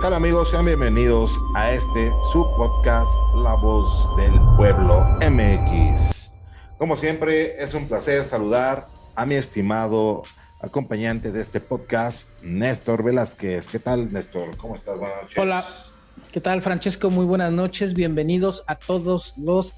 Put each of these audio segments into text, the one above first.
tal amigos? Sean bienvenidos a este su podcast La Voz del Pueblo MX. Como siempre, es un placer saludar a mi estimado acompañante de este podcast, Néstor Velázquez. ¿Qué tal, Néstor? ¿Cómo estás? Buenas noches. Hola, ¿qué tal, Francesco? Muy buenas noches. Bienvenidos a todos los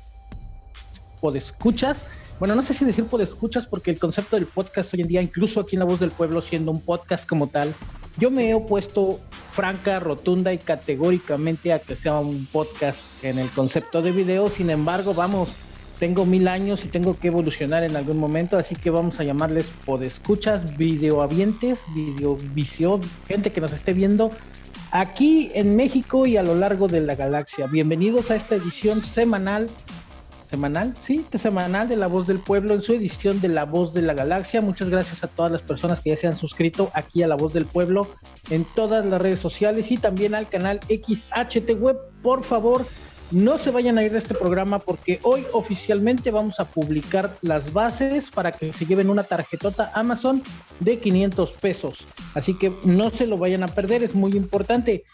podescuchas. Bueno, no sé si decir podescuchas porque el concepto del podcast hoy en día, incluso aquí en La Voz del Pueblo, siendo un podcast como tal, yo me he opuesto franca, rotunda y categóricamente a que sea un podcast en el concepto de video. Sin embargo, vamos, tengo mil años y tengo que evolucionar en algún momento, así que vamos a llamarles podescuchas, videoavientes, videovisión, gente que nos esté viendo aquí en México y a lo largo de la galaxia. Bienvenidos a esta edición semanal semanal, sí, semanal de La Voz del Pueblo en su edición de La Voz de la Galaxia. Muchas gracias a todas las personas que ya se han suscrito aquí a La Voz del Pueblo en todas las redes sociales y también al canal XHT Web. Por favor, no se vayan a ir de este programa porque hoy oficialmente vamos a publicar las bases para que se lleven una tarjetota Amazon de 500 pesos. Así que no se lo vayan a perder, es muy importante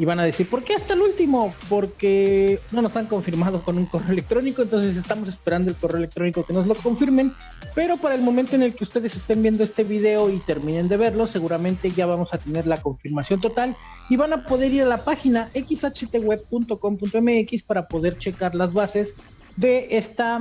y van a decir, ¿por qué hasta el último? Porque no nos han confirmado con un correo electrónico, entonces estamos esperando el correo electrónico que nos lo confirmen, pero para el momento en el que ustedes estén viendo este video y terminen de verlo, seguramente ya vamos a tener la confirmación total y van a poder ir a la página xhtweb.com.mx para poder checar las bases de esta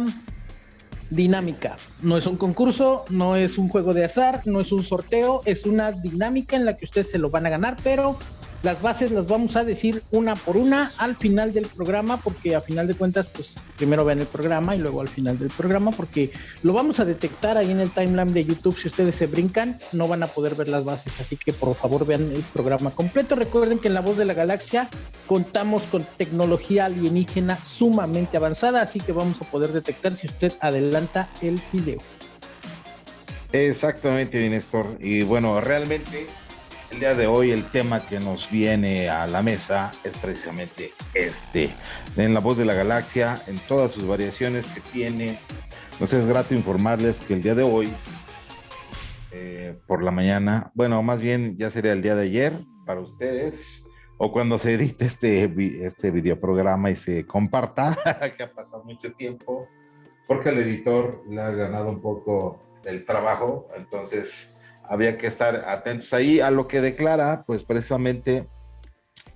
dinámica. No es un concurso, no es un juego de azar, no es un sorteo, es una dinámica en la que ustedes se lo van a ganar, pero las bases las vamos a decir una por una al final del programa, porque a final de cuentas, pues primero vean el programa y luego al final del programa, porque lo vamos a detectar ahí en el timeline de YouTube. Si ustedes se brincan, no van a poder ver las bases, así que por favor vean el programa completo. Recuerden que en La Voz de la Galaxia contamos con tecnología alienígena sumamente avanzada, así que vamos a poder detectar si usted adelanta el video. Exactamente, Néstor. Y bueno, realmente el día de hoy el tema que nos viene a la mesa es precisamente este. En La Voz de la Galaxia, en todas sus variaciones que tiene. Nos es grato informarles que el día de hoy, eh, por la mañana, bueno, más bien ya sería el día de ayer para ustedes, o cuando se edite este, este videoprograma y se comparta, que ha pasado mucho tiempo, porque el editor le ha ganado un poco el trabajo, entonces había que estar atentos. Ahí a lo que declara, pues precisamente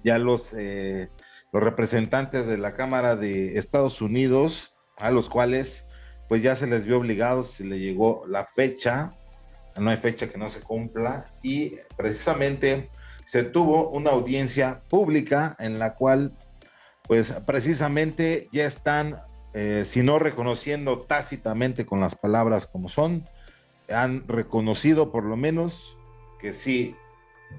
ya los, eh, los representantes de la Cámara de Estados Unidos, a los cuales pues ya se les vio obligados, se le llegó la fecha, no hay fecha que no se cumpla, y precisamente se tuvo una audiencia pública en la cual pues precisamente ya están, eh, si no reconociendo tácitamente con las palabras como son, han reconocido por lo menos que sí,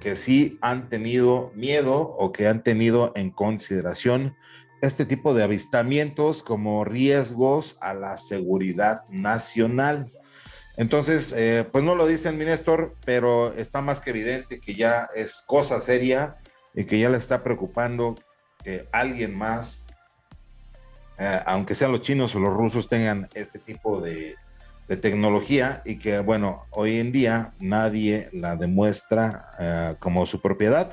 que sí han tenido miedo o que han tenido en consideración este tipo de avistamientos como riesgos a la seguridad nacional. Entonces, eh, pues no lo dicen, Néstor, pero está más que evidente que ya es cosa seria y que ya le está preocupando que alguien más, eh, aunque sean los chinos o los rusos, tengan este tipo de, de tecnología y que, bueno, hoy en día nadie la demuestra eh, como su propiedad.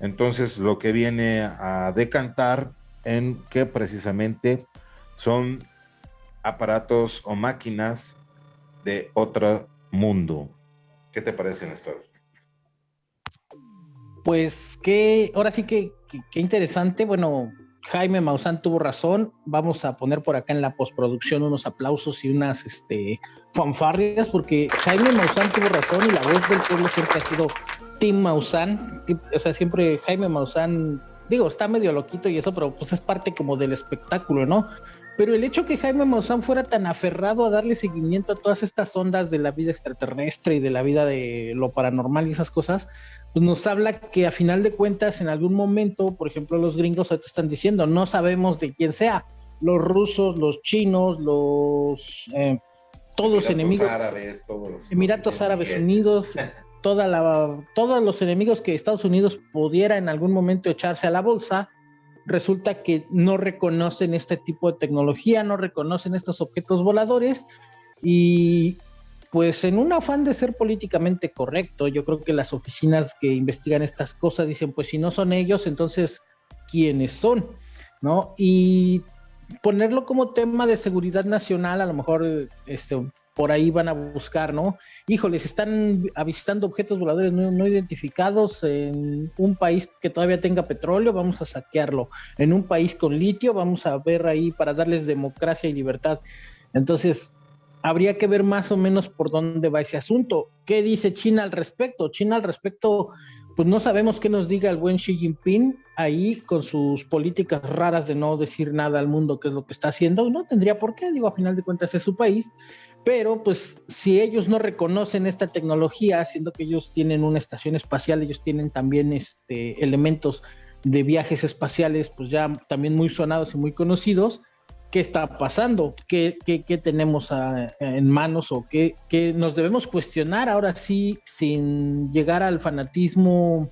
Entonces, lo que viene a decantar en que precisamente son aparatos o máquinas de otro mundo. ¿Qué te parece, Néstor? Pues que, ahora sí que, que interesante. Bueno, Jaime Maussan tuvo razón. Vamos a poner por acá en la postproducción unos aplausos y unas este, fanfarrias, porque Jaime Maussan tuvo razón y la voz del pueblo siempre ha sido Tim Maussan. O sea, siempre Jaime Maussan, digo, está medio loquito y eso, pero pues es parte como del espectáculo, ¿no? Pero el hecho que Jaime Maussan fuera tan aferrado a darle seguimiento a todas estas ondas de la vida extraterrestre y de la vida de lo paranormal y esas cosas, pues nos habla que a final de cuentas en algún momento, por ejemplo, los gringos te están diciendo, no sabemos de quién sea, los rusos, los chinos, los eh, todos los enemigos, árabes, todos los, Emiratos Árabes Unidos, toda la, todos los enemigos que Estados Unidos pudiera en algún momento echarse a la bolsa, resulta que no reconocen este tipo de tecnología, no reconocen estos objetos voladores y pues en un afán de ser políticamente correcto, yo creo que las oficinas que investigan estas cosas dicen, pues si no son ellos, entonces, ¿quiénes son? ¿No? Y ponerlo como tema de seguridad nacional, a lo mejor este, por ahí van a buscar, ¿no? Híjoles, están avistando objetos voladores no, identificados en un país que todavía tenga petróleo, vamos a saquearlo. En un país con litio, vamos a ver ahí para darles democracia y libertad. Entonces, habría que ver más o menos por dónde va ese asunto. ¿Qué dice China al respecto? China al respecto pues no sabemos qué nos diga el buen Xi Jinping ahí con sus políticas raras de no decir nada al mundo qué es lo que está haciendo. No tendría por qué, digo, a final de cuentas es su país. Pero pues si ellos no reconocen esta tecnología, siendo que ellos tienen una estación espacial, ellos tienen también este, elementos de viajes espaciales, pues ya también muy sonados y muy conocidos, qué está pasando, qué, qué, tenemos en manos o qué, qué, nos debemos cuestionar ahora sí sin llegar al fanatismo,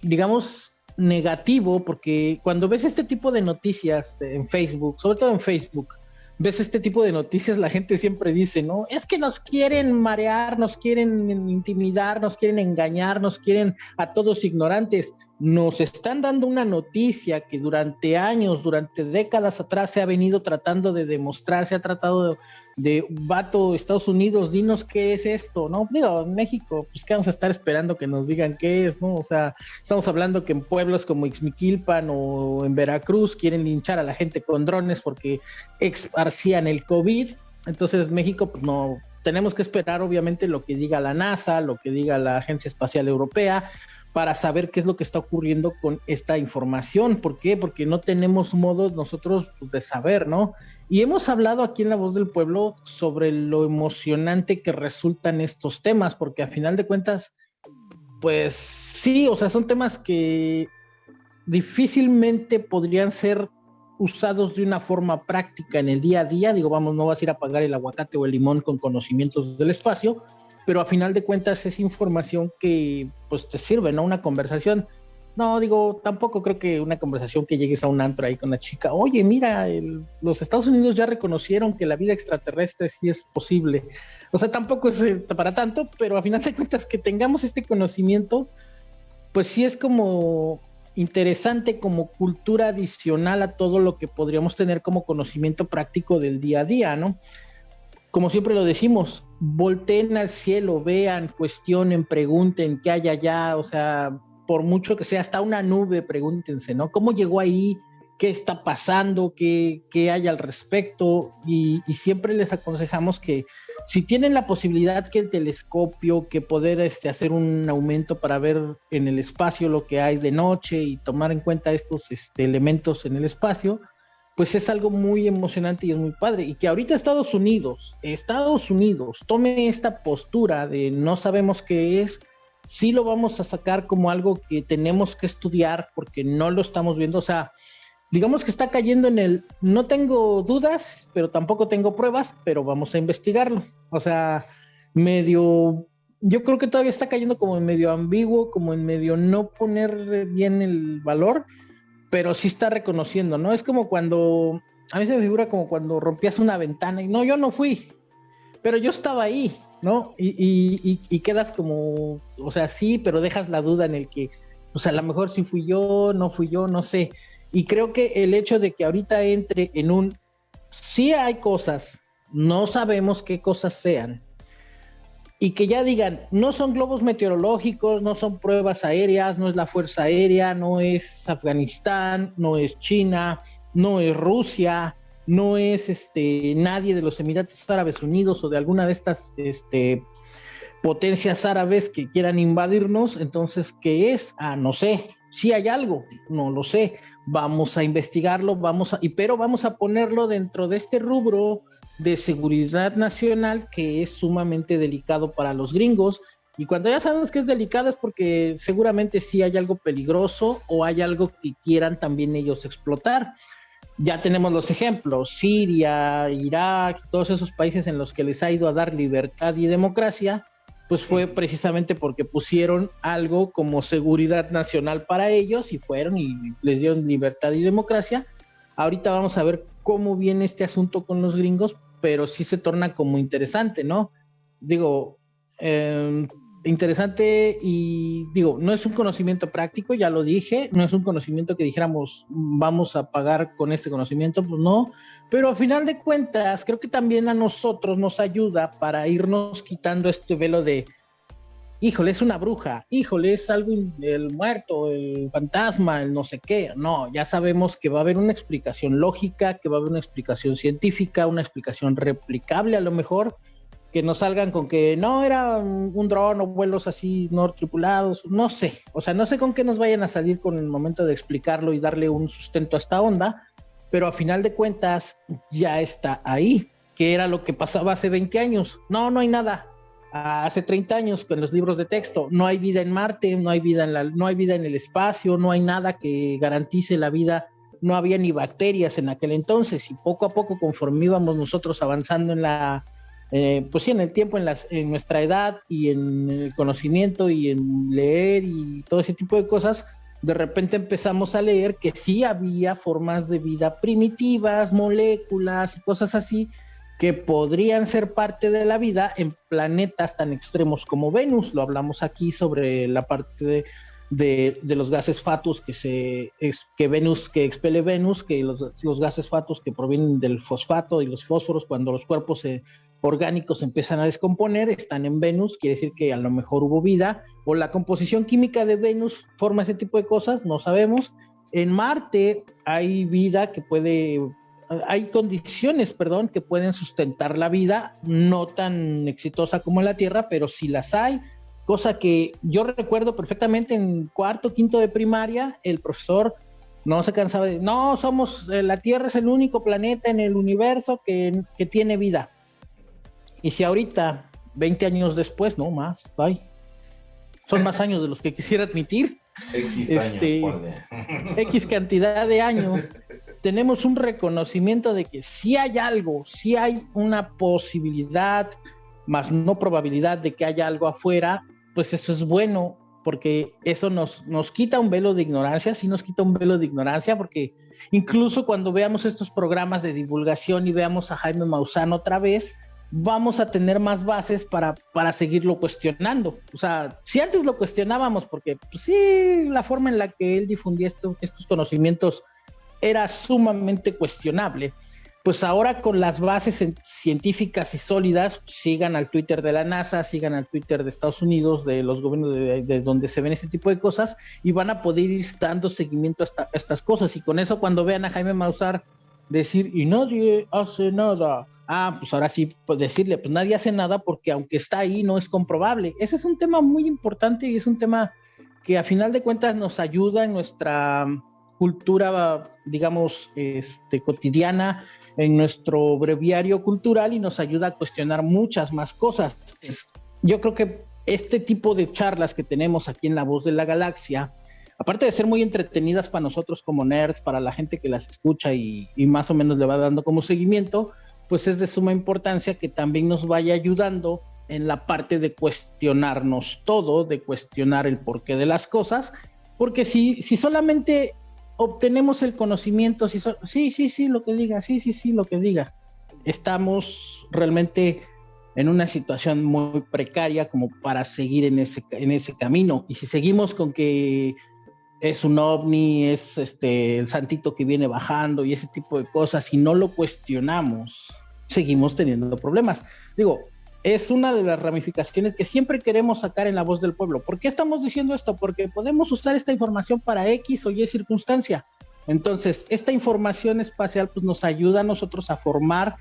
digamos, negativo, porque cuando ves este tipo de noticias en Facebook, sobre todo en Facebook, ves este tipo de noticias, la gente siempre dice, ¿no? Es que nos quieren marear, nos quieren intimidar, nos quieren engañar, nos quieren a todos ignorantes nos están dando una noticia que durante años, durante décadas atrás se ha venido tratando de demostrar, se ha tratado de, vato, Estados Unidos, dinos qué es esto, ¿no? Digo, México, pues que vamos a estar esperando que nos digan qué es, ¿no? O sea, estamos hablando que en pueblos como Ixmiquilpan o en Veracruz quieren linchar a la gente con drones porque esparcían el COVID, entonces México, pues no, tenemos que esperar obviamente lo que diga la NASA, lo que diga la Agencia Espacial Europea, para saber qué es lo que está ocurriendo con esta información. ¿Por qué? Porque no tenemos modo nosotros pues, de saber, ¿no? Y hemos hablado aquí en La Voz del Pueblo sobre lo emocionante que resultan estos temas, porque a final de cuentas, pues sí, o sea, son temas que difícilmente podrían ser usados de una forma práctica en el día a día. Digo, vamos, no vas a ir a pagar el aguacate o el limón con conocimientos del espacio, pero a final de cuentas es información que pues te sirve, ¿no? Una conversación. No, digo, tampoco creo que una conversación que llegues a un antro ahí con una chica, oye, mira, los Estados Unidos ya reconocieron que la vida extraterrestre sí es posible. O sea, tampoco es eh, para tanto, pero a final de cuentas que tengamos este conocimiento, pues sí es como interesante como cultura adicional a todo lo que podríamos tener como conocimiento práctico del día a día, ¿no? Como siempre lo decimos, volteen al cielo, vean, cuestionen, pregunten qué hay allá, o sea, por mucho que sea hasta una nube, pregúntense, ¿no? ¿Cómo llegó ahí? ¿Qué está pasando? ¿Qué, qué hay al respecto? Y, siempre les aconsejamos que si tienen la posibilidad que el telescopio, que poder este, hacer un aumento para ver en el espacio lo que hay de noche y tomar en cuenta estos este, elementos en el espacio, pues es algo muy emocionante y es muy padre. Y que ahorita Estados Unidos, Estados Unidos, tome esta postura de no sabemos qué es, sí lo vamos a sacar como algo que tenemos que estudiar porque no lo estamos viendo. O sea, digamos que está cayendo en el, no tengo dudas, pero tampoco tengo pruebas, pero vamos a investigarlo. O sea, medio, yo creo que todavía está cayendo como en medio ambiguo, como en medio no poner bien el valor pero sí está reconociendo, ¿no? Es como cuando, a mí se me figura como cuando rompías una ventana y no, yo no fui, pero yo estaba ahí, ¿no? Y, quedas como, o sea, sí, pero dejas la duda en el que, o sea, a lo mejor sí fui yo, no fui yo, no sé. Y creo que el hecho de que ahorita entre en un, sí hay cosas, no sabemos qué cosas sean, y que ya digan, no son globos meteorológicos, no son pruebas aéreas, no es la Fuerza Aérea, no es Afganistán, no es China, no es Rusia, no es este nadie de los Emiratos Árabes Unidos o de alguna de estas este, potencias árabes que quieran invadirnos, entonces, ¿qué es? Ah, no sé, si hay algo, no lo sé, vamos a investigarlo, vamos a, y pero vamos a ponerlo dentro de este rubro de seguridad nacional que es sumamente delicado para los gringos. Y cuando ya sabemos que es delicado es porque seguramente sí hay algo peligroso o hay algo que quieran también ellos explotar. Ya tenemos los ejemplos, Siria, Irak, todos esos países en los que les ha ido a dar libertad y democracia, pues fue precisamente porque pusieron algo como seguridad nacional para ellos y fueron y les dieron libertad y democracia. Ahorita vamos a ver cómo viene este asunto con los gringos, pero sí se torna como interesante, ¿no? digo, em, interesante y digo, no es un conocimiento práctico, ya lo dije, no es un conocimiento que dijéramos vamos a pagar con este conocimiento, pues no, pero a final de cuentas creo que también a nosotros nos ayuda para irnos quitando este velo de, híjole, es una bruja, híjole, es algo, el muerto, el fantasma, el no sé qué, no, ya sabemos que va a haber una explicación lógica, que va a haber una explicación científica, una explicación replicable a lo mejor que nos salgan con que no era un, dron o vuelos así no tripulados, no sé, o sea, no sé con qué nos vayan a salir con el momento de explicarlo y darle un sustento a esta onda, pero a final de cuentas ya está ahí, que era lo que pasaba hace 20 años. No, no hay nada. Hace 30 años con los libros de texto, no hay vida en Marte, no hay vida en la, no hay vida en el espacio, no hay nada que garantice la vida. No había ni bacterias en aquel entonces y poco a poco conforme íbamos nosotros avanzando en la eh, pues sí, en el tiempo, en, las, en nuestra edad y en el conocimiento y en leer y todo ese tipo de cosas, de repente empezamos a leer que sí había formas de vida primitivas, moléculas y cosas así que podrían ser parte de la vida en planetas tan extremos como Venus. Lo hablamos aquí sobre la parte de, los gases fatus que se que Venus que expele Venus, que los, gases fatus que provienen del fosfato y los fósforos cuando los cuerpos orgánicos empiezan a descomponer, están en Venus, quiere decir que a lo mejor hubo vida, o la composición química de Venus forma ese tipo de cosas, no sabemos. En Marte hay vida que puede, hay condiciones, perdón, que pueden sustentar la vida, no tan exitosa como en la Tierra, pero sí las hay. Cosa que yo recuerdo perfectamente en cuarto, quinto de primaria, el profesor no se cansaba de, no, somos, eh, la Tierra es el único planeta en el universo que, que tiene vida y si ahorita, 20 años después, no más, bye. Son más años de los que quisiera admitir. X este, X cantidad de años. Tenemos un reconocimiento de que si hay algo, si hay una posibilidad, más no probabilidad de que haya algo afuera, pues eso es bueno, porque eso nos, nos quita un velo de ignorancia, sí nos quita un velo de ignorancia, porque incluso cuando veamos estos programas de divulgación y veamos a Jaime Maussan otra vez, vamos a tener más bases para, para seguirlo cuestionando. O sea, si antes lo cuestionábamos, porque pues, sí, la forma en la que él difundía estos conocimientos era sumamente cuestionable, pues ahora con las bases científicas y sólidas, sigan al Twitter de la NASA, sigan al Twitter de Estados Unidos, de los gobiernos de, donde se ven este tipo de cosas, y van a poder ir dando seguimiento a, a estas cosas. Y con eso, cuando vean a Jaime Mausar decir, y nadie hace nada, ah, pues ahora sí, pues decirle, pues nadie hace nada porque aunque está ahí no es comprobable. Ese es un tema muy importante y es un tema que a final de cuentas nos ayuda en nuestra cultura, digamos, este, cotidiana, en nuestro breviario cultural y nos ayuda a cuestionar muchas más cosas. Yo creo que este tipo de charlas que tenemos aquí en La Voz de la Galaxia, aparte de ser muy entretenidas para nosotros como nerds, para la gente que las escucha y, y más o menos le va dando como seguimiento, pues es de suma importancia que también nos vaya ayudando en la parte de cuestionarnos todo, de cuestionar el porqué de las cosas, porque si, si solamente obtenemos el conocimiento, sí, sí, sí, lo que diga, sí, sí, sí, lo que diga, estamos realmente en una situación muy precaria como para seguir en ese, en ese camino. Y si seguimos con que es un ovni, es este el santito que viene bajando y ese tipo de cosas, y no lo cuestionamos, seguimos teniendo problemas. Digo, es una de las ramificaciones que siempre queremos sacar en la voz del pueblo. ¿Por qué estamos diciendo esto? Porque podemos usar esta información para X o Y circunstancia. Entonces, esta información espacial pues, nos ayuda a nosotros a formar,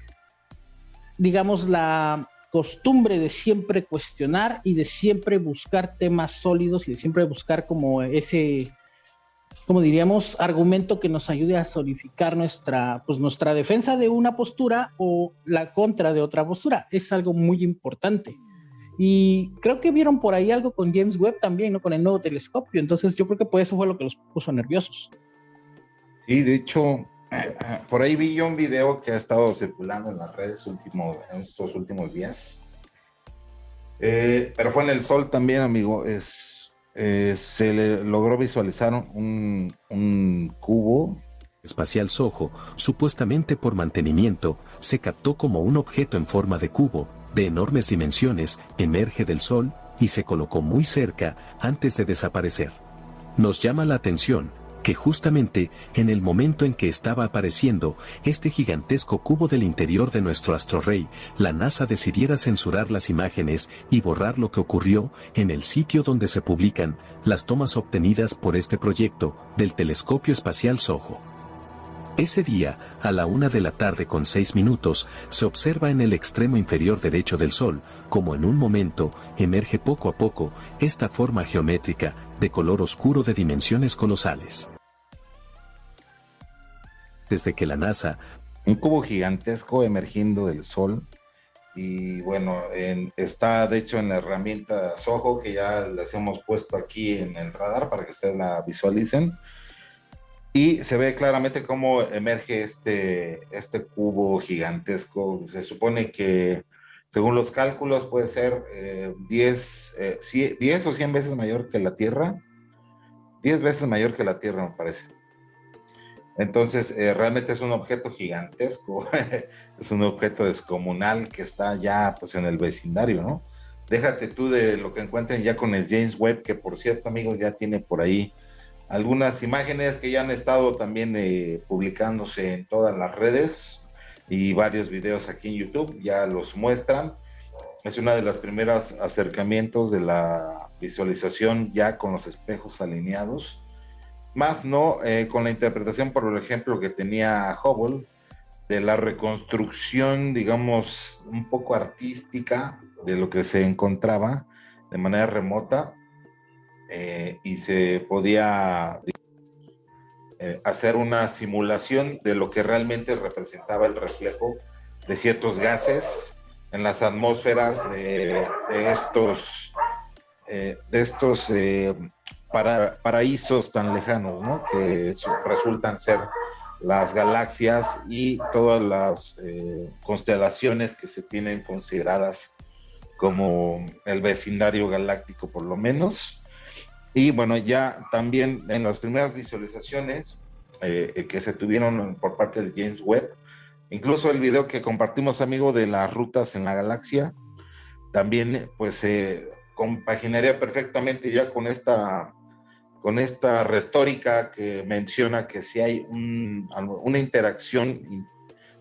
digamos, la costumbre de siempre cuestionar y de siempre buscar temas sólidos y de siempre buscar como ese como diríamos, argumento que nos ayude a solidificar nuestra, pues nuestra defensa de una postura o la contra de otra postura. Es algo muy importante. Y creo que vieron por ahí algo con James Webb también, ¿no? Con el nuevo telescopio. Entonces yo creo que por eso fue lo que los puso nerviosos. Sí, de hecho, por ahí vi yo un video que ha estado circulando en las redes último, en estos últimos días. Eh, pero fue en el sol también, amigo. Es eh, se le logró visualizar un, un cubo espacial Soho, supuestamente por mantenimiento, se captó como un objeto en forma de cubo, de enormes dimensiones, emerge del Sol, y se colocó muy cerca, antes de desaparecer. Nos llama la atención, que justamente, en el momento en que estaba apareciendo este gigantesco cubo del interior de nuestro astrorrey, la NASA decidiera censurar las imágenes y borrar lo que ocurrió en el sitio donde se publican las tomas obtenidas por este proyecto del telescopio espacial SOHO. Ese día, a la una de la tarde con seis minutos, se observa en el extremo inferior derecho del Sol, como en un momento, emerge poco a poco, esta forma geométrica, de color oscuro de dimensiones colosales. Desde que la NASA... Un cubo gigantesco emergiendo del Sol y bueno, está de hecho en la herramienta Soho que ya les hemos puesto aquí en el radar para que ustedes la visualicen. Y se ve claramente cómo emerge este, este cubo gigantesco. Se supone que, según los cálculos, puede ser 10, eh, 10 eh, o 100 veces mayor que la Tierra. 10 veces mayor que la Tierra, me parece. Entonces, eh, realmente es un objeto gigantesco, es un objeto descomunal que está ya pues en el vecindario, ¿no? Déjate tú de lo que encuentren ya con el James Webb, que por cierto, amigos, ya tiene por ahí algunas imágenes que ya han estado también eh, publicándose en todas las redes y varios videos aquí en YouTube ya los muestran. Es una de las primeras acercamientos de la visualización ya con los espejos alineados más no eh, con la interpretación, por ejemplo, que tenía Hubble, de la reconstrucción, digamos, un poco artística de lo que se encontraba de manera remota eh, y se podía eh, hacer una simulación de lo que realmente representaba el reflejo de ciertos gases en las atmósferas de, estos, de estos para, paraísos tan lejanos, ¿no? Que resultan ser las galaxias y todas las eh, constelaciones que se tienen consideradas como el vecindario galáctico por lo menos. Y bueno, ya también en las primeras visualizaciones eh, que se tuvieron por parte del James Webb, incluso el video que compartimos, amigo, de las rutas en la galaxia, también pues se compaginaría perfectamente ya con esta con esta retórica que menciona que si hay una interacción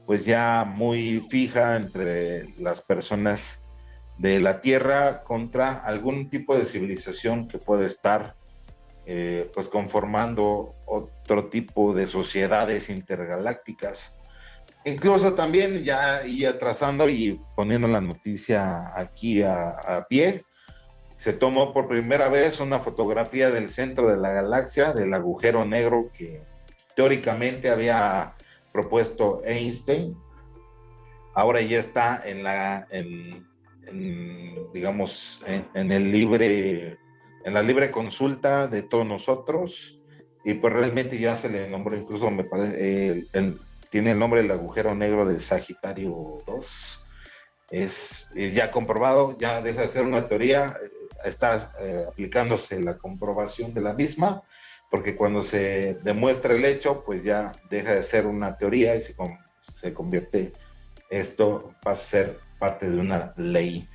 pues ya muy fija entre las personas de la Tierra contra algún tipo de civilización que puede estar eh, pues conformando otro tipo de sociedades intergalácticas. Incluso también ya y atrasando y poniendo la noticia aquí a, a pie, se tomó por primera vez una fotografía del centro de la galaxia, del agujero negro que teóricamente había propuesto Einstein. Ahora ya está en la, digamos, en, el libre, en la libre consulta de todos nosotros. Y pues realmente ya se le nombró, incluso me parece, tiene el nombre del agujero negro de Sagitario 2. Es, es ya comprobado, ya deja de ser una teoría, está eh, aplicándose la comprobación de la misma, porque cuando se demuestra el hecho, pues ya deja de ser una teoría y se, se convierte, esto va a ser parte de una ley.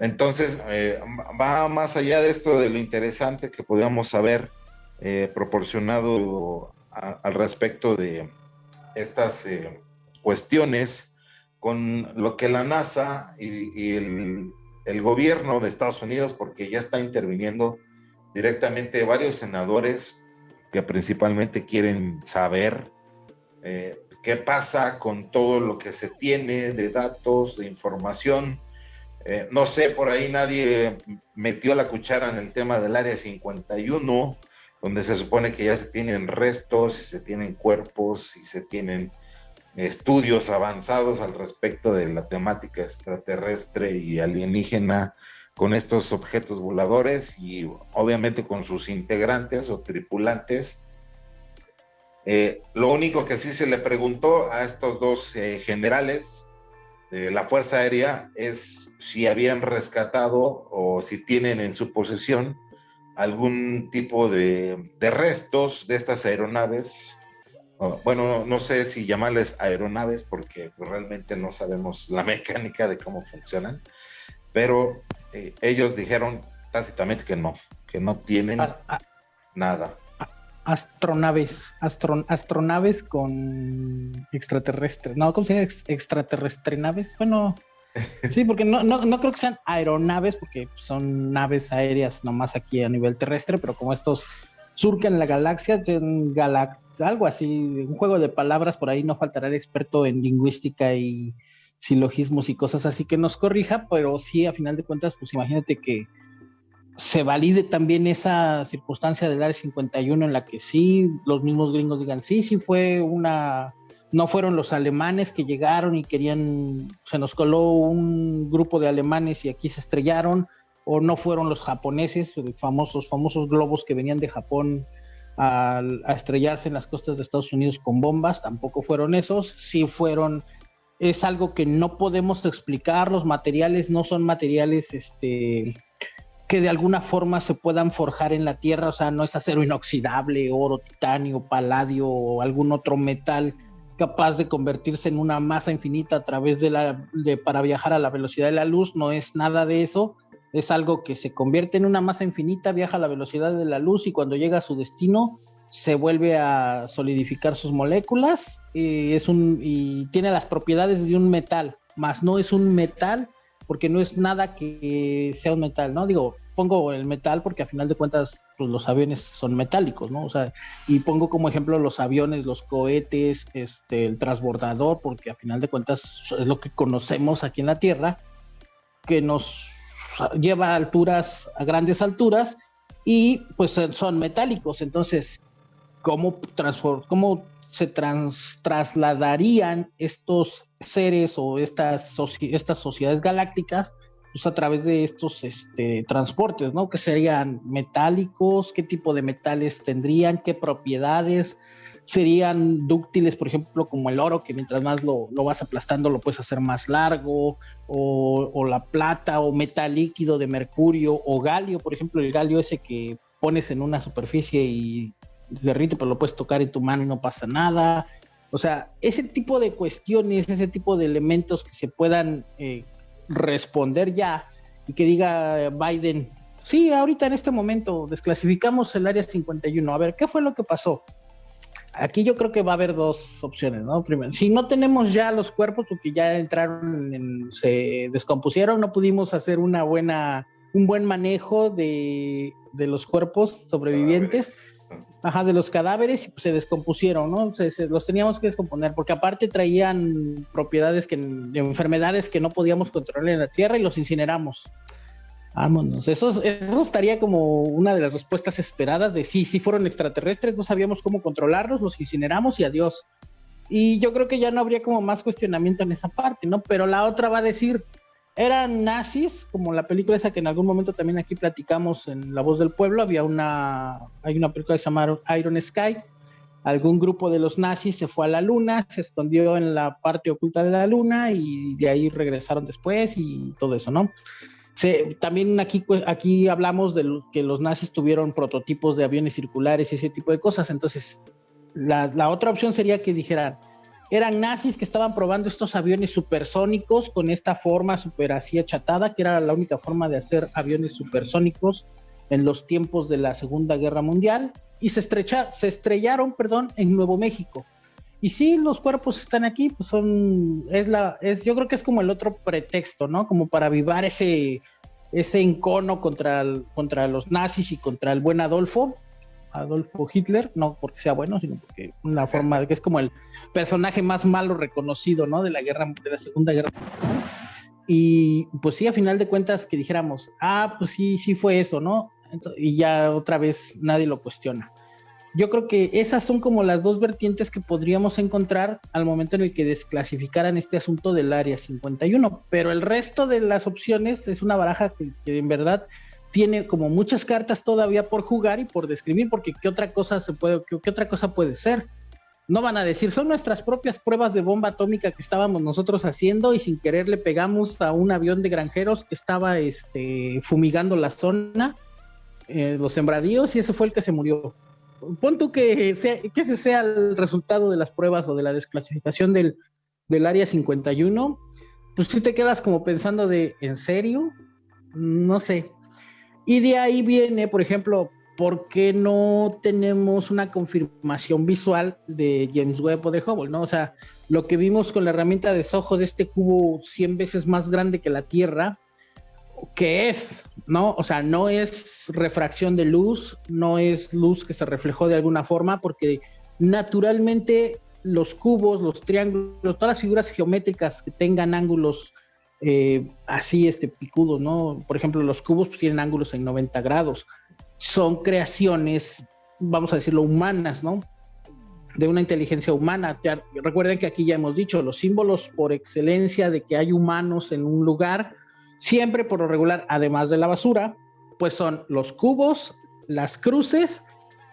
Entonces, eh, va más allá de esto, de lo interesante que podíamos haber eh, proporcionado al respecto de estas cuestiones con lo que la NASA y el el gobierno de Estados Unidos, porque ya está interviniendo directamente varios senadores que principalmente quieren saber eh, qué pasa con todo lo que se tiene de datos, de información. Eh, no sé, por ahí nadie metió la cuchara en el tema del área 51, donde se supone que ya se tienen restos, se tienen cuerpos y se tienen estudios avanzados al respecto de la temática extraterrestre y alienígena con estos objetos voladores y obviamente con sus integrantes o tripulantes. Eh, lo único que sí se le preguntó a estos dos eh, generales de la Fuerza Aérea es si habían rescatado o si tienen en su posesión algún tipo de, de restos de estas aeronaves bueno, no sé si llamarles aeronaves porque pues, realmente no sabemos la mecánica de cómo funcionan, pero eh, ellos dijeron tácitamente que no, que no tienen nada. Astronaves, astronaves con extraterrestres. No, ¿cómo se llama? Extraterrestre naves. Bueno, sí, porque no, no, no creo que sean aeronaves, porque son naves aéreas nomás aquí a nivel terrestre, pero como estos surcan la galaxia, algo así, un juego de palabras, por ahí no faltará el experto en lingüística y silogismos y cosas así que nos corrija, pero sí, a final de cuentas, pues imagínate que se valide también esa circunstancia del área 51 en la que sí, los mismos gringos digan, sí, sí fue una, no fueron los alemanes que llegaron y querían, se nos coló un grupo de alemanes y aquí se estrellaron, o no fueron los japoneses, famosos, famosos globos que venían de Japón a, a, estrellarse en las costas de Estados Unidos con bombas, tampoco fueron esos, sí fueron, es algo que no podemos explicar, los materiales no son materiales este, que de alguna forma se puedan forjar en la Tierra, o sea, no es acero inoxidable, oro, titanio, paladio o algún otro metal capaz de convertirse en una masa infinita a través de la de, para viajar a la velocidad de la luz, no es nada de eso es algo que se convierte en una masa infinita, viaja a la velocidad de la luz y cuando llega a su destino se vuelve a solidificar sus moléculas y, es un, y tiene las propiedades de un metal, más no es un metal porque no es nada que sea un metal, ¿no? Digo, pongo el metal porque a final de cuentas pues, los aviones son metálicos, ¿no? O sea, y pongo como ejemplo los aviones, los cohetes, este, el transbordador, porque a final de cuentas es lo que conocemos aquí en la Tierra, que nos lleva alturas, a grandes alturas, y pues son metálicos. Entonces, ¿cómo, cómo se trasladarían estos seres o estas, estas sociedades galácticas? Pues a través de estos este, transportes, ¿no? Que serían metálicos, qué tipo de metales tendrían, qué propiedades, serían dúctiles, por ejemplo, como el oro, que mientras más lo, vas aplastando lo puedes hacer más largo, o, la plata, o metal líquido de mercurio, o galio, por ejemplo, el galio ese que pones en una superficie y derrite, pero lo puedes tocar en tu mano y no pasa nada. O sea, ese tipo de cuestiones, ese tipo de elementos que se puedan eh, responder ya y que diga Biden, sí, ahorita en este momento desclasificamos el área 51, a ver, ¿qué fue lo que pasó? Aquí yo creo que va a haber dos opciones, ¿no? Primero, si no tenemos ya los cuerpos porque ya entraron, en, se descompusieron, no pudimos hacer una buena, un buen manejo de, de los cuerpos sobrevivientes, ajá, de los cadáveres y pues se descompusieron, ¿no? Se, los teníamos que descomponer porque aparte traían propiedades que, de enfermedades que no podíamos controlar en la tierra y los incineramos. Vámonos. Eso, eso estaría como una de las respuestas esperadas de sí, sí fueron extraterrestres, no sabíamos cómo controlarlos, los incineramos y adiós. Y yo creo que ya no habría como más cuestionamiento en esa parte, ¿no? Pero la otra va a decir, eran nazis, como la película esa que en algún momento también aquí platicamos en La Voz del Pueblo, había una, hay una película que se llama Iron Sky, algún grupo de los nazis se fue a la luna, se escondió en la parte oculta de la luna y de ahí regresaron después y todo eso, ¿no? También aquí, aquí hablamos de que los nazis tuvieron prototipos de aviones circulares y ese tipo de cosas. Entonces, la, la, otra opción sería que dijeran, eran nazis que estaban probando estos aviones supersónicos con esta forma super así achatada, que era la única forma de hacer aviones supersónicos en los tiempos de la Segunda Guerra Mundial y se, estrecha, se estrellaron perdón, en Nuevo México. Y sí, los cuerpos están aquí, pues son, es la, es, yo creo que es como el otro pretexto, ¿no? Como para avivar ese, ese encono contra, contra los nazis y contra el buen Adolfo, Adolfo Hitler, no porque sea bueno, sino porque una forma de que es como el personaje más malo reconocido, ¿no? De la guerra, de la Segunda Guerra. Y pues sí, a final de cuentas que dijéramos, ah, pues sí, sí fue eso, ¿no? y ya otra vez nadie lo cuestiona yo creo que esas son como las dos vertientes que podríamos encontrar al momento en el que desclasificaran este asunto del área 51, pero el resto de las opciones es una baraja que, en verdad tiene como muchas cartas todavía por jugar y por describir, porque qué otra cosa se puede, qué, otra cosa puede ser. No van a decir, son nuestras propias pruebas de bomba atómica que estábamos nosotros haciendo y sin querer le pegamos a un avión de granjeros que estaba este, fumigando la zona, eh, los sembradíos, y ese fue el que se murió pon tú que, sea, que ese sea el resultado de las pruebas o de la desclasificación del, del área 51, pues sí te quedas como pensando de, ¿en serio? No sé. Y de ahí viene, por ejemplo, ¿por qué no tenemos una confirmación visual de James Webb o de Hubble? ¿no? O sea, lo que vimos con la herramienta de Soho de este cubo 100 veces más grande que la Tierra, ¿qué es? ¿No? O sea, no es refracción de luz, no es luz que se reflejó de alguna forma, porque naturalmente los cubos, los triángulos, todas las figuras geométricas que tengan ángulos eh, así, este, picudos, ¿no? Por ejemplo, los cubos pues, tienen ángulos en 90 grados. Son creaciones, vamos a decirlo, humanas, ¿no? De una inteligencia humana. Recuerden que aquí ya hemos dicho, los símbolos por excelencia de que hay humanos en un lugar, siempre por lo regular, además de la basura, pues son los cubos, las cruces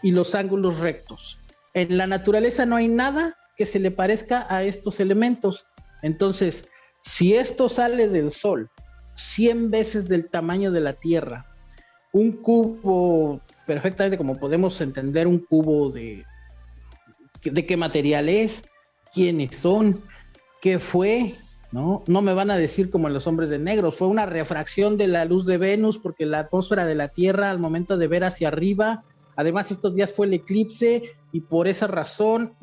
y los ángulos rectos. En la naturaleza no hay nada que se le parezca a estos elementos. Entonces, si esto sale del Sol 100 veces del tamaño de la Tierra, un cubo perfectamente como podemos entender un cubo de, de qué material es, quiénes son, qué fue, ¿no? No me van a decir como los hombres de negro, fue una refracción de la luz de Venus porque la atmósfera de la Tierra al momento de ver hacia arriba Además, estos días fue el eclipse y por esa razón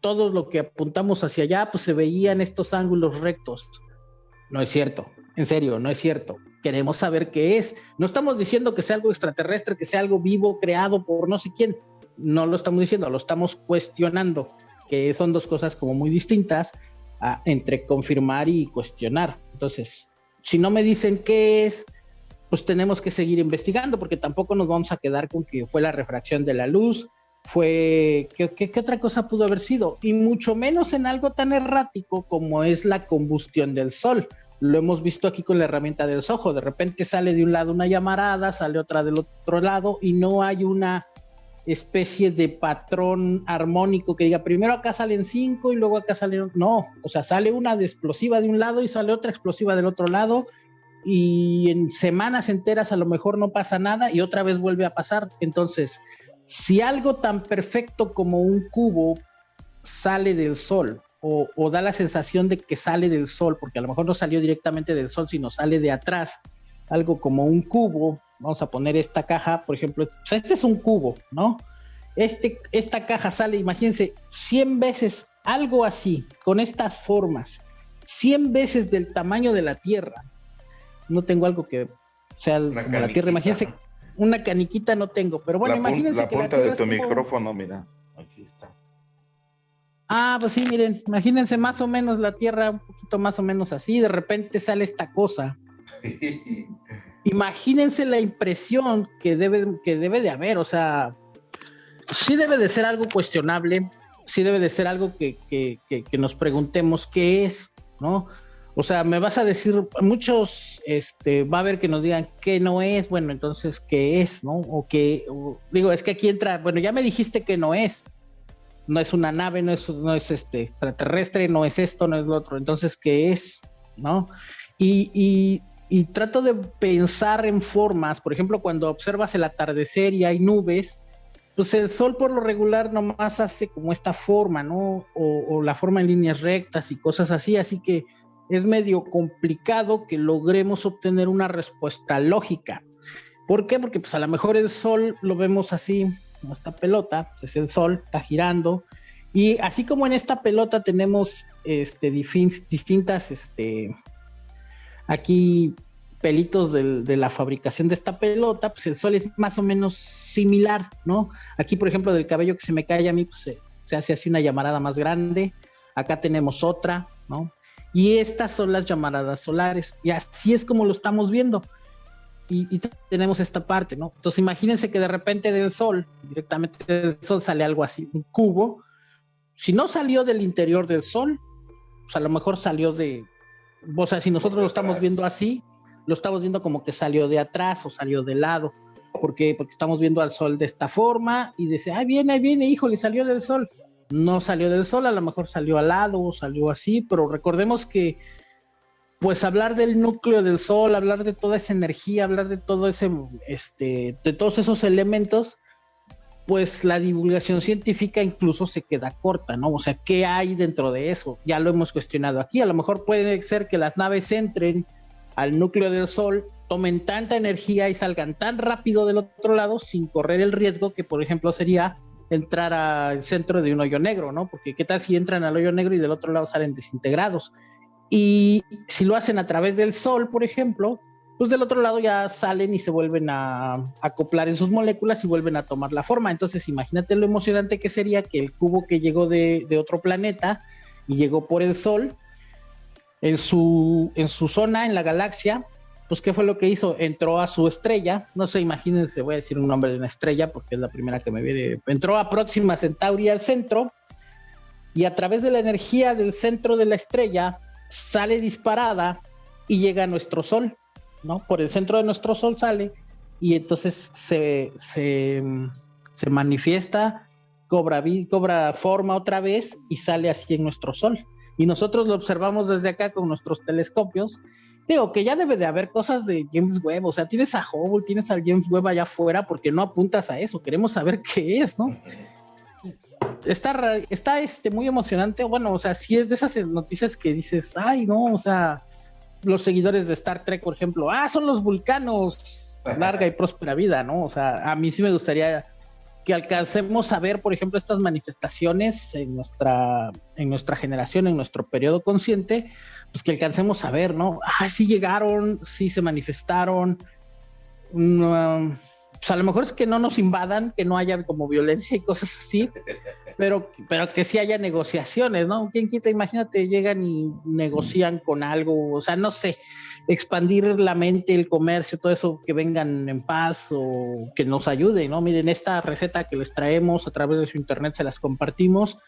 todo lo que apuntamos hacia allá, pues se veían estos ángulos rectos. No es cierto, en serio, no es cierto. Queremos saber qué es. No estamos diciendo que sea algo extraterrestre, que sea algo vivo, creado por no sé quién. No lo estamos diciendo, lo estamos cuestionando, que son dos cosas como muy distintas entre confirmar y cuestionar. Entonces, si no me dicen qué es, pues tenemos que seguir investigando porque tampoco nos vamos a quedar con que fue la refracción de la luz, fue ¿qué, otra cosa pudo haber sido y mucho menos en algo tan errático como es la combustión del sol. Lo hemos visto aquí con la herramienta del sojo, de repente sale de un lado una llamarada, sale otra del otro lado y no hay una especie de patrón armónico que diga primero acá salen cinco y luego acá salen no, o sea, sale una de explosiva de un lado y sale otra explosiva del otro lado y en semanas enteras a lo mejor no pasa nada y otra vez vuelve a pasar. Entonces, si algo tan perfecto como un cubo sale del sol o, da la sensación de que sale del sol, porque a lo mejor no salió directamente del sol, sino sale de atrás, algo como un cubo, vamos a poner esta caja, por ejemplo, este es un cubo, ¿no? Este, esta caja sale, imagínense, 100 veces algo así, con estas formas, 100 veces del tamaño de la Tierra, no tengo algo que sea como la Tierra. Imagínense, una caniquita no tengo, pero bueno, imagínense. La punta de tu micrófono, mira, aquí está. Ah, pues sí, miren, imagínense más o menos la Tierra, un poquito más o menos así, de repente sale esta cosa. imagínense la impresión que debe, que debe de haber, o sea, sí debe de ser algo cuestionable, sí debe de ser algo que, que, que nos preguntemos qué es, ¿no? O sea, me vas a decir, muchos, este, va a haber que nos digan que no es, bueno, entonces, ¿qué es, no? O que, digo, es que aquí entra, bueno, ya me dijiste que no es, no es una nave, no es, no es este extraterrestre, no es esto, no es lo otro, entonces, ¿qué es, no? Y, y, y trato de pensar en formas, por ejemplo, cuando observas el atardecer y hay nubes, pues el sol por lo regular nomás hace como esta forma, ¿no? O, o la forma en líneas rectas y cosas así, así que es medio complicado que logremos obtener una respuesta lógica. ¿Por qué? Porque pues a lo mejor el sol lo vemos así, como esta pelota, pues, es el sol, está girando, y así como en esta pelota tenemos este, distintas, este, aquí pelitos de la fabricación de esta pelota, pues el sol es más o menos similar, ¿no? Aquí, por ejemplo, del cabello que se me cae a mí, pues se, se hace así una llamarada más grande. Acá tenemos otra, ¿no? Y estas son las llamaradas solares. Y así es como lo estamos viendo. Y, tenemos esta parte, ¿no? Entonces imagínense que de repente del Sol, directamente del Sol sale algo así, un cubo. Si no salió del interior del Sol, pues a lo mejor salió de... O sea, si nosotros lo estamos viendo así, lo estamos viendo como que salió de atrás o salió de lado. ¿Por qué? Porque estamos viendo al Sol de esta forma y dice, ay, viene, ahí viene, híjole, salió del Sol no salió del sol, a lo mejor salió al lado o salió así, pero recordemos que pues hablar del núcleo del sol, hablar de toda esa energía, hablar de todo ese, este, de todos esos elementos, pues la divulgación científica incluso se queda corta, ¿no? O sea, ¿qué hay dentro de eso? Ya lo hemos cuestionado aquí. A lo mejor puede ser que las naves entren al núcleo del Sol, tomen tanta energía y salgan tan rápido del otro lado sin correr el riesgo que, por ejemplo, sería entrar al centro de un hoyo negro, ¿no? Porque qué tal si entran al hoyo negro y del otro lado salen desintegrados. Y si lo hacen a través del Sol, por ejemplo, pues del otro lado ya salen y se vuelven a, acoplar en sus moléculas y vuelven a tomar la forma. Entonces imagínate lo emocionante que sería que el cubo que llegó de, otro planeta y llegó por el Sol, en su, en su zona, en la galaxia, pues ¿qué fue lo que hizo? Entró a su estrella, no sé, imagínense, voy a decir un nombre de una estrella porque es la primera que me viene, entró a Próxima Centauri al centro y a través de la energía del centro de la estrella sale disparada y llega a nuestro Sol ¿no? Por el centro de nuestro Sol sale y entonces se, se, manifiesta, cobra, cobra forma otra vez y sale así en nuestro Sol. Y nosotros lo observamos desde acá con nuestros telescopios. Digo que ya debe de haber cosas de James Webb, o sea, tienes a Hubble, tienes al James Webb allá afuera porque no apuntas a eso, queremos saber qué es, ¿no? Está, está este, muy emocionante, bueno, o sea, si es de esas noticias que dices, ay, no, o sea, los seguidores de Star Trek, por ejemplo, ah, son los vulcanos, larga y próspera vida, ¿no? O sea, a mí sí me gustaría que alcancemos a ver, por ejemplo, estas manifestaciones en nuestra, en nuestra generación, en nuestro periodo consciente, pues que alcancemos a ver, ¿no? Ah, sí llegaron, sí se manifestaron. Mm, pues a lo mejor es que no nos invadan, que no haya como violencia y cosas así, pero, pero que sí haya negociaciones, ¿no? ¿Quién quita? Imagínate, llegan y negocian con algo, o sea, no sé, expandir la mente, el comercio, todo eso, que vengan en paz o que nos ayuden, ¿no? Miren, esta receta que les traemos a través de su internet se las compartimos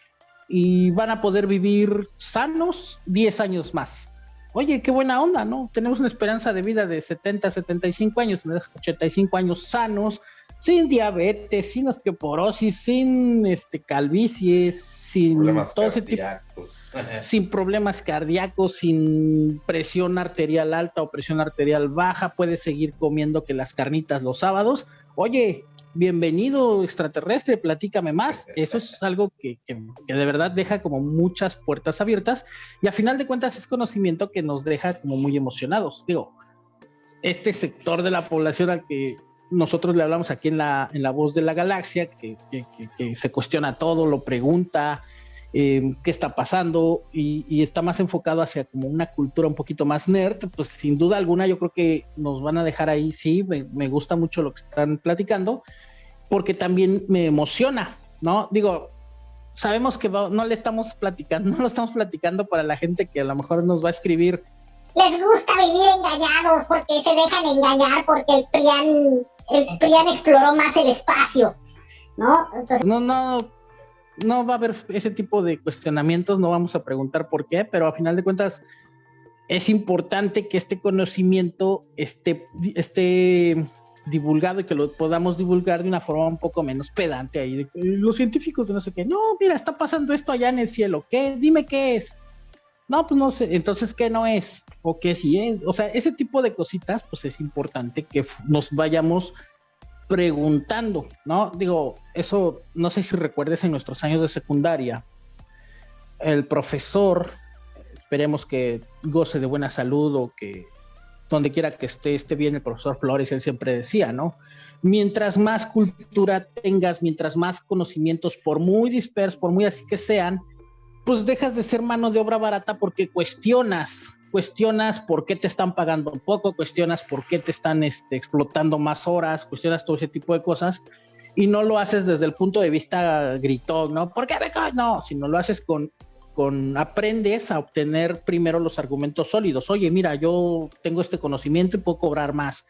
y van a poder vivir sanos 10 años más. Oye, qué buena onda, ¿no? Tenemos una esperanza de vida de 70, 75 años, 85 años sanos, sin diabetes, sin osteoporosis, sin este, calvicie, sin problemas todo cardíacos. sin problemas cardíacos, sin presión arterial alta o presión arterial baja, puedes seguir comiendo que las carnitas los sábados. Oye, bienvenido extraterrestre, platícame más. Eso es algo que, que, de verdad deja como muchas puertas abiertas y a final de cuentas es conocimiento que nos deja como muy emocionados. Digo, este sector de la población al que nosotros le hablamos aquí en la, en la voz de la galaxia, que, se cuestiona todo, lo pregunta, eh, qué está pasando y, está más enfocado hacia como una cultura un poquito más nerd, pues sin duda alguna yo creo que nos van a dejar ahí, sí, me, gusta mucho lo que están platicando, porque también me emociona, ¿no? Digo, sabemos que no le estamos platicando, no lo estamos platicando para la gente que a lo mejor nos va a escribir. Les gusta vivir engañados porque se dejan engañar porque el PRIAN el exploró más el espacio, ¿no? no, no, no va a haber ese tipo de cuestionamientos, no vamos a preguntar por qué, pero a final de cuentas es importante que este conocimiento esté, esté divulgado y que lo podamos divulgar de una forma un poco menos pedante ahí. los científicos de no sé qué, no, mira, está pasando esto allá en el cielo, ¿qué? Dime qué es. No, pues no sé, entonces, ¿qué no es? ¿O qué sí es? O sea, ese tipo de cositas, pues es importante que nos vayamos preguntando, ¿no? Digo, eso, no sé si recuerdes en nuestros años de secundaria, el profesor, esperemos que goce de buena salud o que donde quiera que esté, esté bien el profesor Flores, él siempre decía, ¿no? Mientras más cultura tengas, mientras más conocimientos, por muy dispersos, por muy así que sean, pues dejas de ser mano de obra barata porque cuestionas, cuestionas por qué te están pagando poco, cuestionas por qué te están este, explotando más horas, cuestionas todo ese tipo de cosas y no lo haces desde el punto de vista gritón, ¿no? ¿Por qué becas? No, sino lo haces con, con, aprendes a obtener primero los argumentos sólidos. Oye, mira, yo tengo este conocimiento y puedo cobrar más.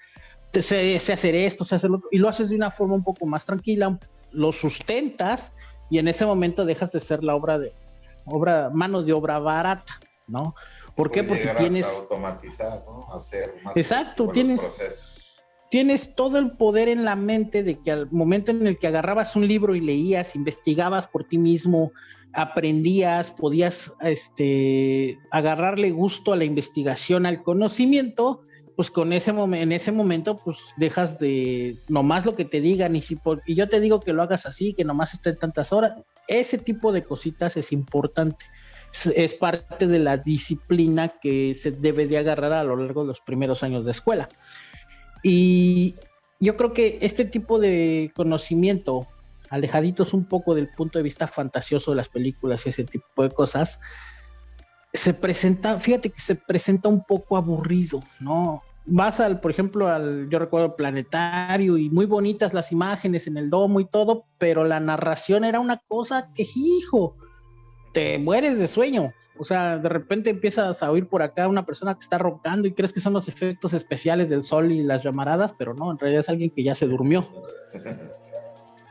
Sé, sé hacer esto, sé hacerlo, y lo haces de una forma un poco más tranquila, lo sustentas y en ese momento dejas de ser la obra de, obra, mano de obra barata, ¿no? ¿Por qué? Porque tienes... automatizar, ¿no? Hacer más Exacto, tienes... Procesos. Tienes todo el poder en la mente de que al momento en el que agarrabas un libro y leías, investigabas por ti mismo, aprendías, podías este, agarrarle gusto a la investigación, al conocimiento, pues con ese en ese momento, pues dejas de nomás lo que te digan y si por, y yo te digo que lo hagas así, que nomás estén tantas horas, ese tipo de cositas es importante. Es, parte de la disciplina que se debe de agarrar a lo largo de los primeros años de escuela. Y yo creo que este tipo de conocimiento, alejaditos un poco del punto de vista fantasioso de las películas y ese tipo de cosas, se presenta, fíjate que se presenta un poco aburrido, ¿no? Vas al, por ejemplo, al, yo recuerdo planetario y muy bonitas las imágenes en el domo y todo, pero la narración era una cosa que, hijo, te mueres de sueño. O sea, de repente empiezas a oír por acá una persona que está roncando y crees que son los efectos especiales del sol y las llamaradas, pero no, en realidad es alguien que ya se durmió.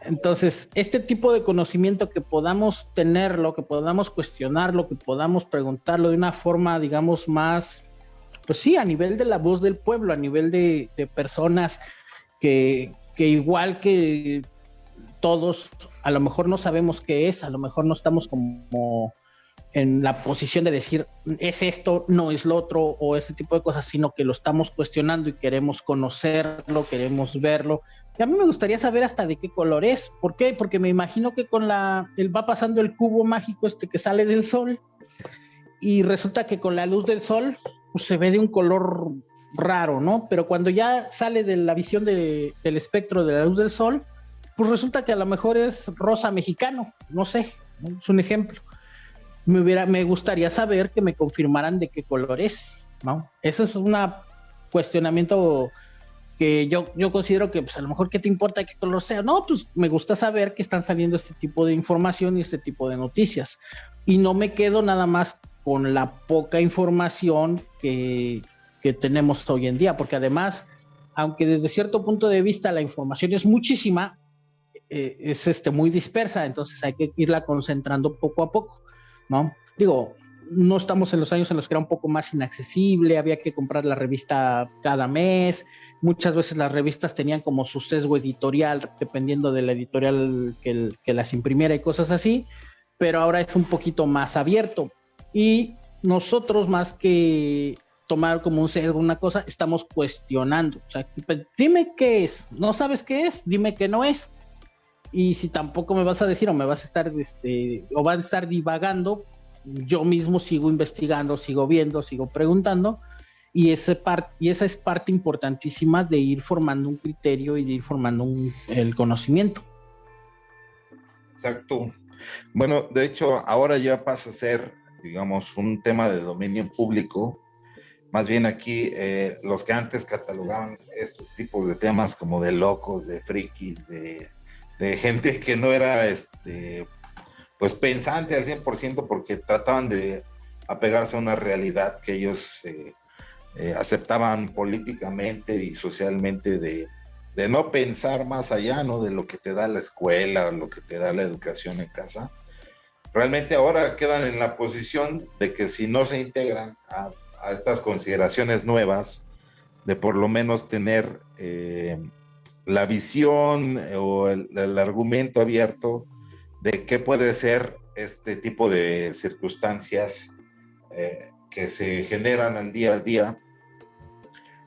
Entonces, este tipo de conocimiento que podamos tenerlo, que podamos cuestionarlo, que podamos preguntarlo de una forma, digamos, más, pues sí, a nivel de la voz del pueblo, a nivel de, personas que, que igual que todos, a lo mejor no sabemos qué es, a lo mejor no estamos como en la posición de decir es esto, no es lo otro o ese tipo de cosas, sino que lo estamos cuestionando y queremos conocerlo, queremos verlo, y a mí me gustaría saber hasta de qué color es. ¿Por qué? Porque me imagino que con la. Él va pasando el cubo mágico este que sale del sol. Y resulta que con la luz del sol pues, se ve de un color raro, ¿no? Pero cuando ya sale de la visión del espectro de la luz del sol, pues resulta que a lo mejor es rosa mexicano. No sé, es un ejemplo. Me, hubiera, me gustaría saber que me confirmaran de qué color es, ¿no? Eso es un cuestionamiento que yo, yo considero que pues a lo mejor qué te importa qué color sea. No, pues me gusta saber que están saliendo este tipo de información y este tipo de noticias. Y no me quedo nada más con la poca información que, que tenemos hoy en día, porque además, aunque desde cierto punto de vista la información es muchísima, eh, es este, muy dispersa, entonces hay que irla concentrando poco a poco, ¿no? Digo, no estamos en los años en los que era un poco más inaccesible, había que comprar la revista cada mes, muchas veces las revistas tenían como su sesgo editorial, dependiendo de la editorial que, que las imprimiera y cosas así, pero ahora es un poquito más abierto. Y nosotros más que tomar como un sesgo una cosa, estamos cuestionando. O sea, dime qué es, no sabes qué es, dime qué no es. Y si tampoco me vas a decir o me vas a estar, este, o vas a estar divagando, yo mismo sigo investigando, sigo viendo, sigo preguntando, y, ese y esa es parte importantísima de ir formando un criterio y de ir formando el conocimiento. Exacto. Bueno, de hecho, ahora ya pasa a ser, digamos, un tema de dominio público. Más bien aquí, eh, los que antes catalogaban estos tipos de temas como de locos, de frikis, de, de gente que no era este, pues pensante al 100% porque trataban de apegarse a una realidad que ellos eh, eh, aceptaban políticamente y socialmente de, no pensar más allá, ¿no? De lo que te da la escuela, lo que te da la educación en casa. Realmente ahora quedan en la posición de que si no se integran a, estas consideraciones nuevas, de por lo menos tener eh, la visión o el argumento abierto de qué puede ser este tipo de circunstancias eh, que se generan al día a día,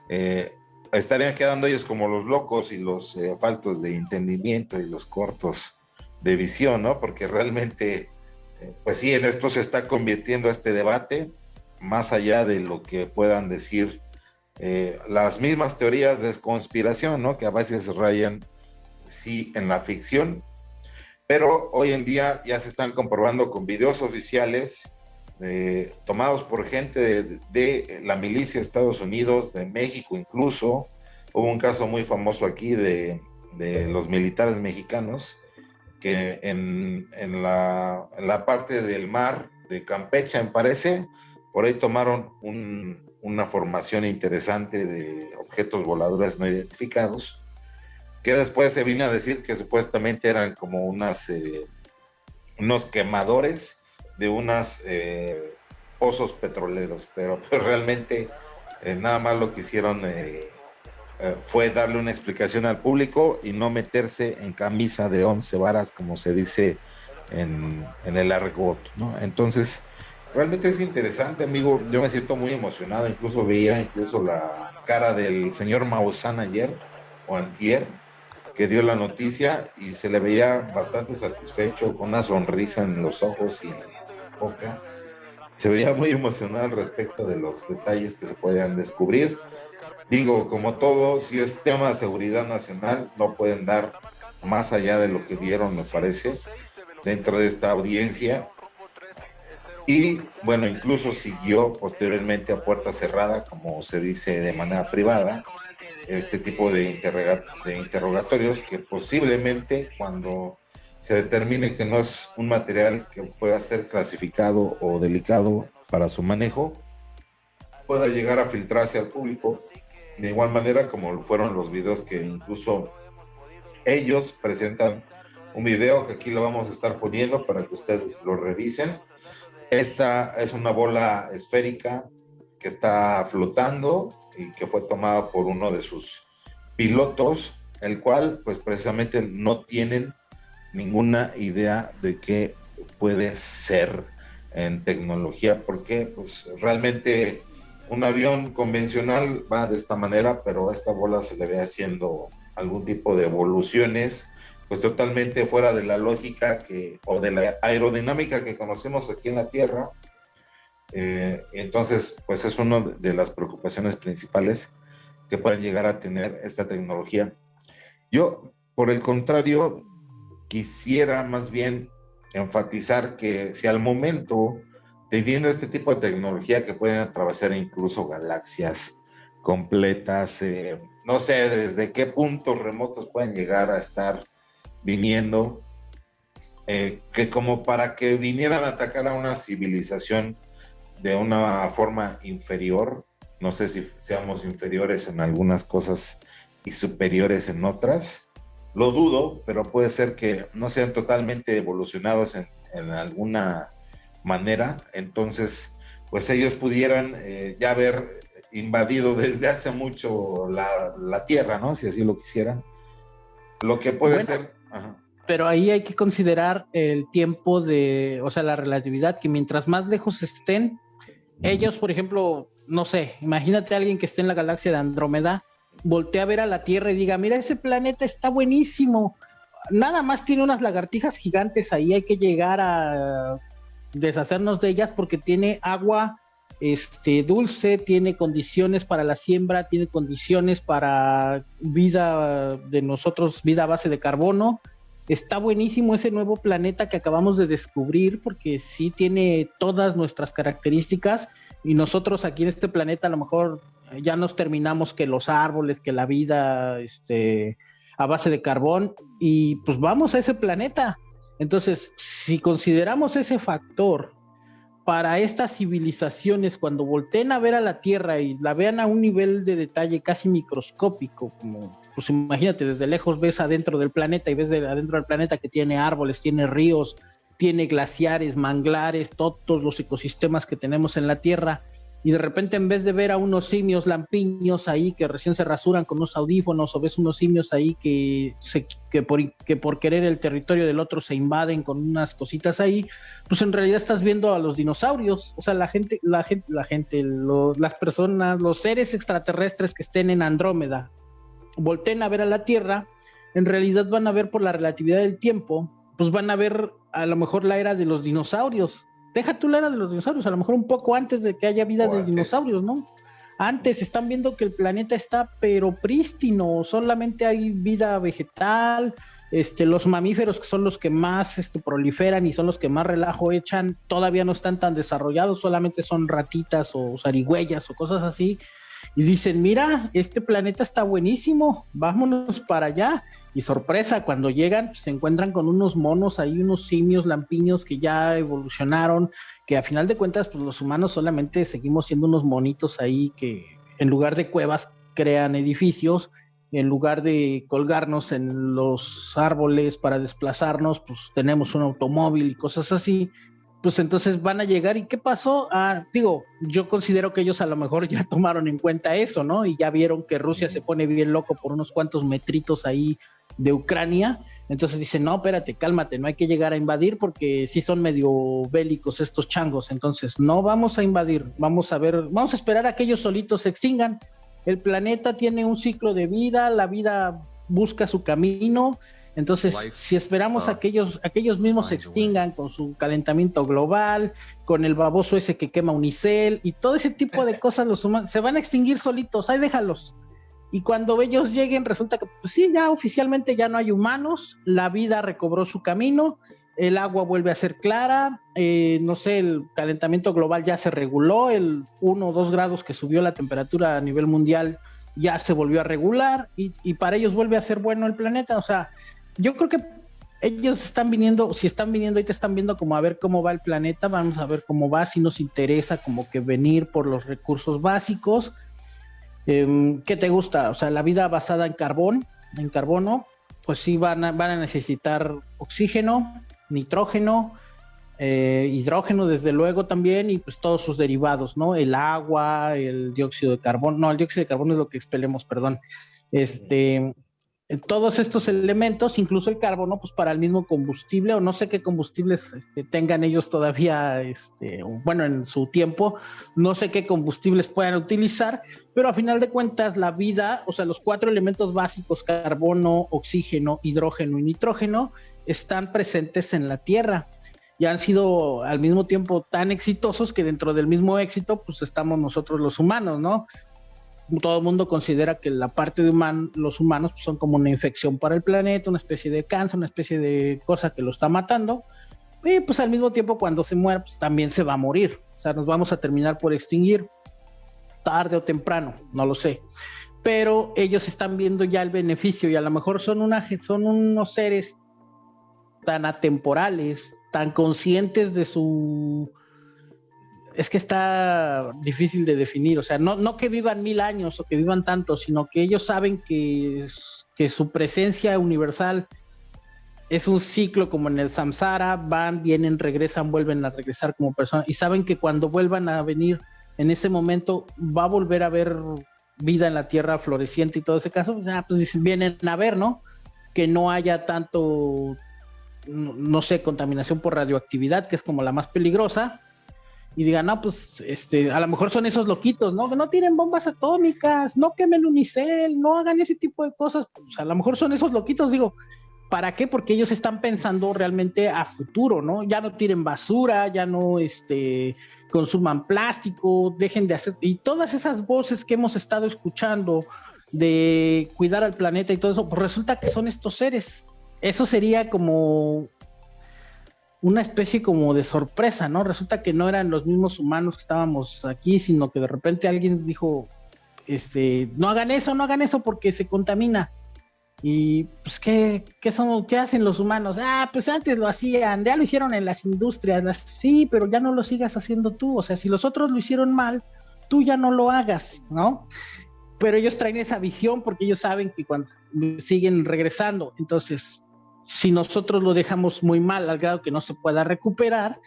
eh, estarían quedando ellos como los locos y los eh, faltos de entendimiento y los cortos de visión, ¿no? Porque realmente, pues sí, en esto se está convirtiendo este debate, más allá de lo que puedan decir las mismas teorías de conspiración, ¿no? Que a veces rayan, sí, en la ficción, pero hoy en día ya se están comprobando con videos oficiales eh, tomados por gente de, la milicia de Estados Unidos, de México incluso. Hubo un caso muy famoso aquí de, los militares mexicanos que en, la, parte del mar de Campeche, me parece, por ahí tomaron una formación interesante de objetos voladores no identificados que después se vino a decir que supuestamente eran como unas, eh, unos quemadores de unos eh, pozos petroleros, pero, realmente eh, nada más lo que hicieron fue darle una explicación al público y no meterse en camisa de once varas, como se dice en, el argot, ¿no? Entonces, Realmente es interesante, amigo. Yo me siento muy emocionado. Incluso veía incluso la cara del señor Maussan ayer o antier que dio la noticia y se le veía bastante satisfecho, con una sonrisa en los ojos y en la boca. Se veía muy emocionado al respecto de los detalles que se podían descubrir. Digo, como todo, si es tema de seguridad nacional, no pueden dar más allá de lo que dieron, me parece, dentro de esta audiencia. Y bueno, incluso siguió posteriormente a puerta cerrada, como se dice de manera privada, este tipo de, de interrogatorios que posiblemente cuando se determine que no es un material que pueda ser clasificado o delicado para su manejo, pueda llegar a filtrarse al público, de igual manera como fueron los videos que incluso ellos presentan un video que aquí lo vamos a estar poniendo para que ustedes lo revisen. Esta es una bola esférica que está flotando y que fue tomada por uno de sus pilotos, el cual pues precisamente no tienen ninguna idea de qué puede ser en tecnología, porque pues realmente un avión convencional va de esta manera, pero a esta bola se le ve haciendo algún tipo de evoluciones, pues totalmente fuera de la lógica que, o de la aerodinámica que conocemos aquí en la Tierra, eh, entonces, pues es una de las preocupaciones principales que pueden llegar a tener esta tecnología. Yo, por el contrario, quisiera más bien enfatizar que si al momento, teniendo este tipo de tecnología que pueden atravesar incluso galaxias completas, eh, no sé desde qué puntos remotos pueden llegar a estar viniendo, eh, que como para que vinieran a atacar a una civilización de una forma inferior. No sé si seamos inferiores en algunas cosas y superiores en otras. Lo dudo, pero puede ser que no sean totalmente evolucionados en, alguna manera. Entonces, pues ellos pudieran eh, ya haber invadido desde hace mucho la, Tierra, ¿no? Si así lo quisieran. Lo que puede ser... Pero ahí hay que considerar el tiempo de, o sea, la relatividad, que mientras más lejos estén, ellos, por ejemplo, no sé, imagínate a alguien que esté en la galaxia de Andrómeda, voltea a ver a la Tierra y diga, mira, ese planeta está buenísimo. Nada más tiene unas lagartijas gigantes ahí, hay que llegar a deshacernos de ellas porque tiene agua este, dulce, tiene condiciones para la siembra, tiene condiciones para vida de nosotros, vida a base de carbono. Está buenísimo ese nuevo planeta que acabamos de descubrir porque sí tiene todas nuestras características y nosotros aquí en este planeta a lo mejor ya nos terminamos que los árboles, que la vida este, a base de carbón y pues vamos a ese planeta. Entonces, si consideramos ese factor para estas civilizaciones, cuando volteen a ver a la Tierra y la vean a un nivel de detalle casi microscópico, como pues imagínate, desde lejos ves adentro del planeta y ves de adentro del planeta que tiene árboles, tiene ríos, tiene glaciares, manglares, todos los ecosistemas que tenemos en la Tierra. Y de repente en vez de ver a unos simios lampiños ahí que recién se rasuran con unos audífonos o ves unos simios ahí que, que, por, que por querer el territorio del otro se invaden con unas cositas ahí, pues en realidad estás viendo a los dinosaurios, o sea, la gente, la gente, la gente, las personas, los seres extraterrestres que estén en Andrómeda volteen a ver a la Tierra, en realidad van a ver por la relatividad del tiempo, pues van a ver a lo mejor la era de los dinosaurios. Deja tú la era de los dinosaurios, a lo mejor un poco antes de que haya vida de dinosaurios, ¿no? Antes están viendo que el planeta está pero prístino, solamente hay vida vegetal, este, los mamíferos que son los que más este, proliferan y son los que más relajo echan, todavía no están tan desarrollados, solamente son ratitas o zarigüeyas o cosas así y dicen, mira, este planeta está buenísimo, vámonos para allá. Y sorpresa, cuando llegan, pues, se encuentran con unos monos ahí, unos simios lampiños que ya evolucionaron, que a final de cuentas, pues los humanos solamente seguimos siendo unos monitos ahí que en lugar de cuevas crean edificios, en lugar de colgarnos en los árboles para desplazarnos, pues tenemos un automóvil y cosas así pues entonces van a llegar y qué pasó ah, digo yo considero que ellos a lo mejor ya tomaron en cuenta eso no y ya vieron que Rusia se pone bien loco por unos cuantos metritos ahí de Ucrania Entonces dicen, no, espérate, cálmate, no hay que llegar a invadir porque sí son medio bélicos estos changos. Entonces, no vamos a invadir, vamos a ver, vamos a esperar a que ellos solitos se extingan. El planeta tiene un ciclo de vida, la vida busca su camino. Entonces, si esperamos a que ellos, mismos se extingan con su calentamiento global, con el baboso ese que quema unicel y todo ese tipo de cosas, los humanos se van a extinguir solitos, ahí déjalos. Y cuando ellos lleguen, resulta que, pues sí, ya oficialmente ya no hay humanos, la vida recobró su camino, el agua vuelve a ser clara, eh, no sé, el calentamiento global ya se reguló, el 1 o 2 grados que subió la temperatura a nivel mundial ya se volvió a regular y, y, para ellos vuelve a ser bueno el planeta. O sea, yo creo que ellos están viniendo, si están viniendo, te están viendo como a ver cómo va el planeta, vamos a ver cómo va, si nos interesa como que venir por los recursos básicos Em, ¿Qué te gusta? O sea, la vida basada en carbón, en carbono, pues sí van a, van a necesitar oxígeno, nitrógeno, eh, hidrógeno desde luego también y pues todos sus derivados, ¿no? El agua, el dióxido de carbono, no, el dióxido de carbono es lo que expelemos, perdón. Este, todos estos elementos, incluso el carbono, pues para el mismo combustible, o no sé qué combustibles este, tengan ellos todavía, este, bueno, en su tiempo, no sé qué combustibles puedan utilizar, pero a final de cuentas la vida, o sea, los cuatro elementos básicos, carbono, oxígeno, hidrógeno y nitrógeno, están presentes en la Tierra y han sido al mismo tiempo tan exitosos que dentro del mismo éxito, pues estamos nosotros los humanos, ¿no? Todo el mundo considera que la parte de los humanos son como una infección para el planeta, una especie de cáncer, una especie de cosa que lo está matando. Y pues al mismo tiempo cuando se muere, pues también se va a morir. O sea, nos vamos a terminar por extinguir tarde o temprano, no lo sé. Pero ellos están viendo ya el beneficio y a lo mejor son, una, son unos seres tan atemporales, tan conscientes de su es que está difícil de definir, o sea, no, que vivan mil años o que vivan tanto, sino que ellos saben que, su presencia universal es un ciclo como en el samsara, van, vienen, regresan, vuelven a regresar como personas y saben que cuando vuelvan a venir en ese momento va a volver a haber vida en la tierra floreciente y todo ese caso, pues vienen a ver, ¿no? Que no haya tanto, no sé, contaminación por radioactividad, que es como la más peligrosa, y digan, no, pues este, a lo mejor son esos loquitos, ¿no? No tienen bombas atómicas, no quemen unicel, no hagan ese tipo de cosas. Pues a lo mejor son esos loquitos, digo, ¿para qué? Porque ellos están pensando realmente a futuro, ¿no? Ya no tiren basura, ya no este, consuman plástico, dejen de hacer. Y todas esas voces que hemos estado escuchando de cuidar al planeta y todo eso, pues resulta que son estos seres. Eso sería como una especie como de sorpresa, ¿no? Resulta que no eran los mismos humanos que estábamos aquí, sino que de repente alguien dijo, este, no hagan eso, no hagan eso porque se contamina. Y pues, ¿qué, qué, son, ¿qué hacen los humanos? Ah, pues antes lo hacían, ya lo hicieron en las industrias, sí, pero ya no lo sigas haciendo tú. O sea, si los otros lo hicieron mal, tú ya no lo hagas, ¿no? Pero ellos traen esa visión porque ellos saben que cuando siguen regresando, entonces si nosotros lo dejamos muy mal al grado que no se pueda recuperar,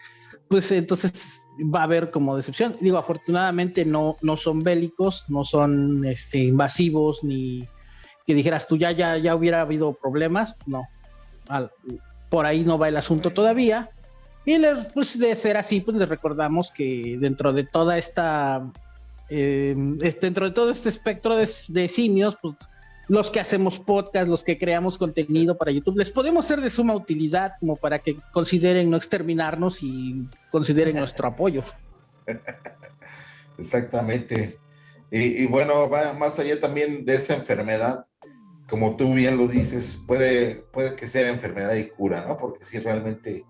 pues entonces va a haber como decepción. Digo, afortunadamente no, no son bélicos, no son este, invasivos, ni que dijeras tú ya, ya, ya hubiera habido problemas, no. por ahí no va el asunto todavía. Y pues de ser así, pues les recordamos que dentro de toda esta, eh, dentro de todo este espectro de, de simios, pues los que hacemos podcast, los que creamos contenido para YouTube, les podemos ser de suma utilidad como para que consideren no exterminarnos y consideren nuestro apoyo. Exactamente. Y, bueno, más allá también de esa enfermedad, como tú bien lo dices, puede, puede que sea enfermedad y cura, ¿no? Porque sí, realmente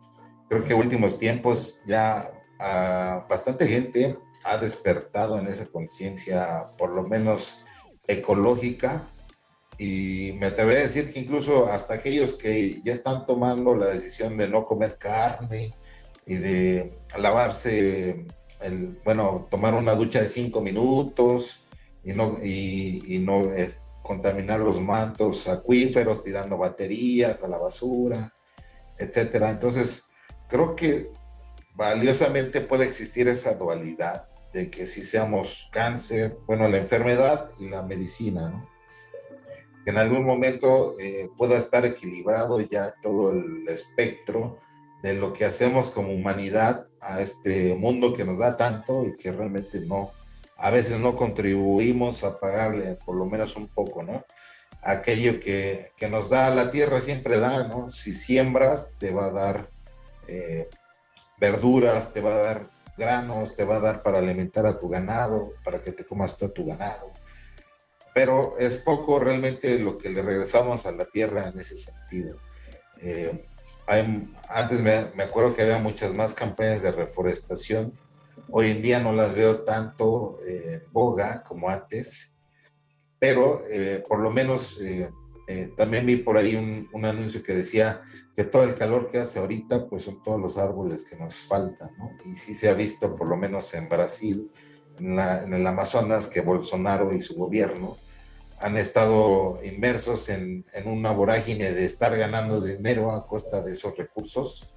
creo que en últimos tiempos ya ah, bastante gente ha despertado en esa conciencia, por lo menos ecológica, y me atrevería a decir que incluso hasta aquellos que ya están tomando la decisión de no comer carne y de lavarse, bueno, tomar una ducha de cinco minutos y no, y, no contaminar los mantos acuíferos tirando baterías a la basura, etcétera. Entonces, creo que valiosamente puede existir esa dualidad de que si seamos cáncer, bueno, la enfermedad y la medicina, ¿no? Que en algún momento eh, pueda estar equilibrado ya todo el espectro de lo que hacemos como humanidad a este mundo que nos da tanto y que realmente no, a veces no contribuimos a pagarle por lo menos un poco, ¿no? Aquello que, que nos da la tierra siempre da, ¿no? Si siembras, te va a dar eh, verduras, te va a dar granos, te va a dar para alimentar a tu ganado, para que te comas todo tu ganado. Pero es poco realmente lo que le regresamos a la tierra en ese sentido. Eh, antes me, me, acuerdo que había muchas más campañas de reforestación. Hoy en día no las veo tanto eh, boga como antes, pero eh, por lo menos eh, eh, también vi por ahí un, un, anuncio que decía que todo el calor que hace ahorita, pues son todos los árboles que nos faltan, ¿no? Y sí se ha visto, por lo menos en Brasil, en, la, en el Amazonas, que Bolsonaro y su gobierno han estado inmersos en, en, una vorágine de estar ganando dinero a costa de esos recursos.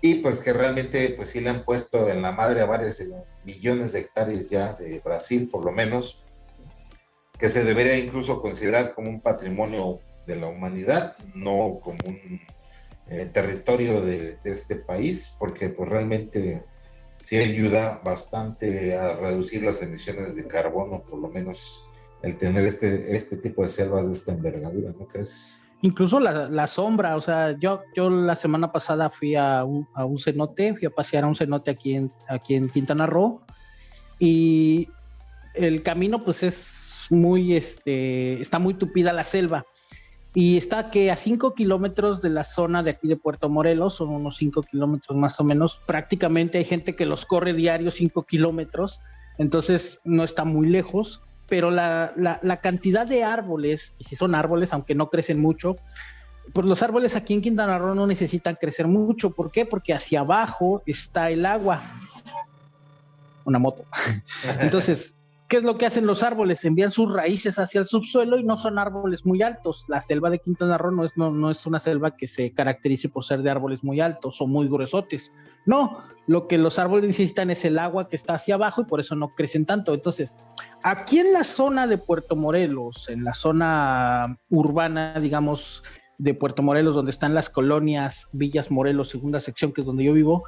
Y pues que realmente pues sí le han puesto en la madre a varios millones de hectáreas ya de Brasil por lo menos que se debería incluso considerar como un patrimonio de la humanidad no como un eh, territorio de, de, este país porque pues realmente sí ayuda bastante a reducir las emisiones de carbono por lo menos el tener este, este tipo de selvas de esta envergadura, ¿no crees? Incluso la, la sombra, o sea, yo, yo la semana pasada fui a un, a un cenote, fui a pasear a un cenote aquí en, aquí en Quintana Roo y el camino pues es muy, este, está muy tupida la selva y está que a 5 kilómetros de la zona de aquí de Puerto Morelos, son unos 5 kilómetros más o menos, prácticamente hay gente que los corre diario 5 kilómetros, entonces no está muy lejos pero la, la, cantidad de árboles, y si son árboles, aunque no crecen mucho, pues los árboles aquí en Quintana Roo no necesitan crecer mucho. ¿Por qué? Porque hacia abajo está el agua. Una moto. Entonces, ¿qué es lo que hacen los árboles? Envían sus raíces hacia el subsuelo y no son árboles muy altos. La selva de Quintana Roo no es, no, no es una selva que se caracterice por ser de árboles muy altos o muy gruesotes. No, lo que los árboles necesitan es el agua que está hacia abajo y por eso no crecen tanto. Entonces, aquí en la zona de Puerto Morelos, en la zona urbana, digamos, de Puerto Morelos, donde están las colonias Villas Morelos, segunda sección, que es donde yo vivo,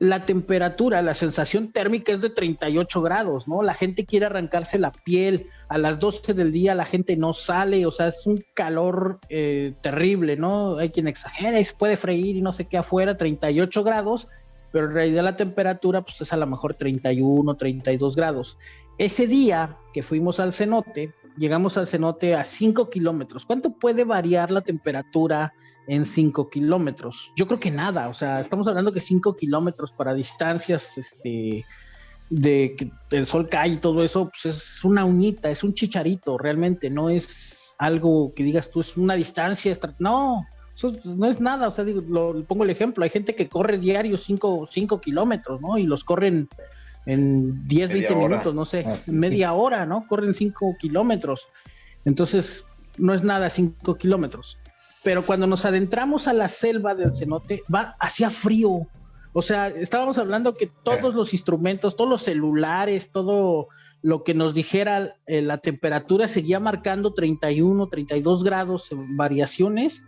la temperatura, la sensación térmica es de 38 grados, ¿no? La gente quiere arrancarse la piel, a las 12 del día la gente no sale, o sea, es un calor eh, terrible, ¿no? Hay quien exagera y se puede freír y no sé qué afuera, 38 grados, pero en realidad la temperatura pues es a lo mejor 31, 32 grados. Ese día que fuimos al cenote, llegamos al cenote a 5 kilómetros. ¿Cuánto puede variar la temperatura en 5 kilómetros? Yo creo que nada, o sea, estamos hablando que 5 kilómetros para distancias este, de que el sol cae y todo eso, pues es una uñita, es un chicharito, realmente, no es algo que digas tú, es una distancia, no, eso no es nada, o sea, digo, lo, pongo el ejemplo, hay gente que corre diario 5 kilómetros, ¿no? Y los corren en 10, 20 hora. minutos, no sé, ah, sí. media hora, ¿no? Corren 5 kilómetros. Entonces, no es nada 5 kilómetros. Pero cuando nos adentramos a la selva del cenote, va hacia frío. O sea, estábamos hablando que todos los instrumentos, todos los celulares, todo lo que nos dijera eh, la temperatura seguía marcando 31, 32 grados en variaciones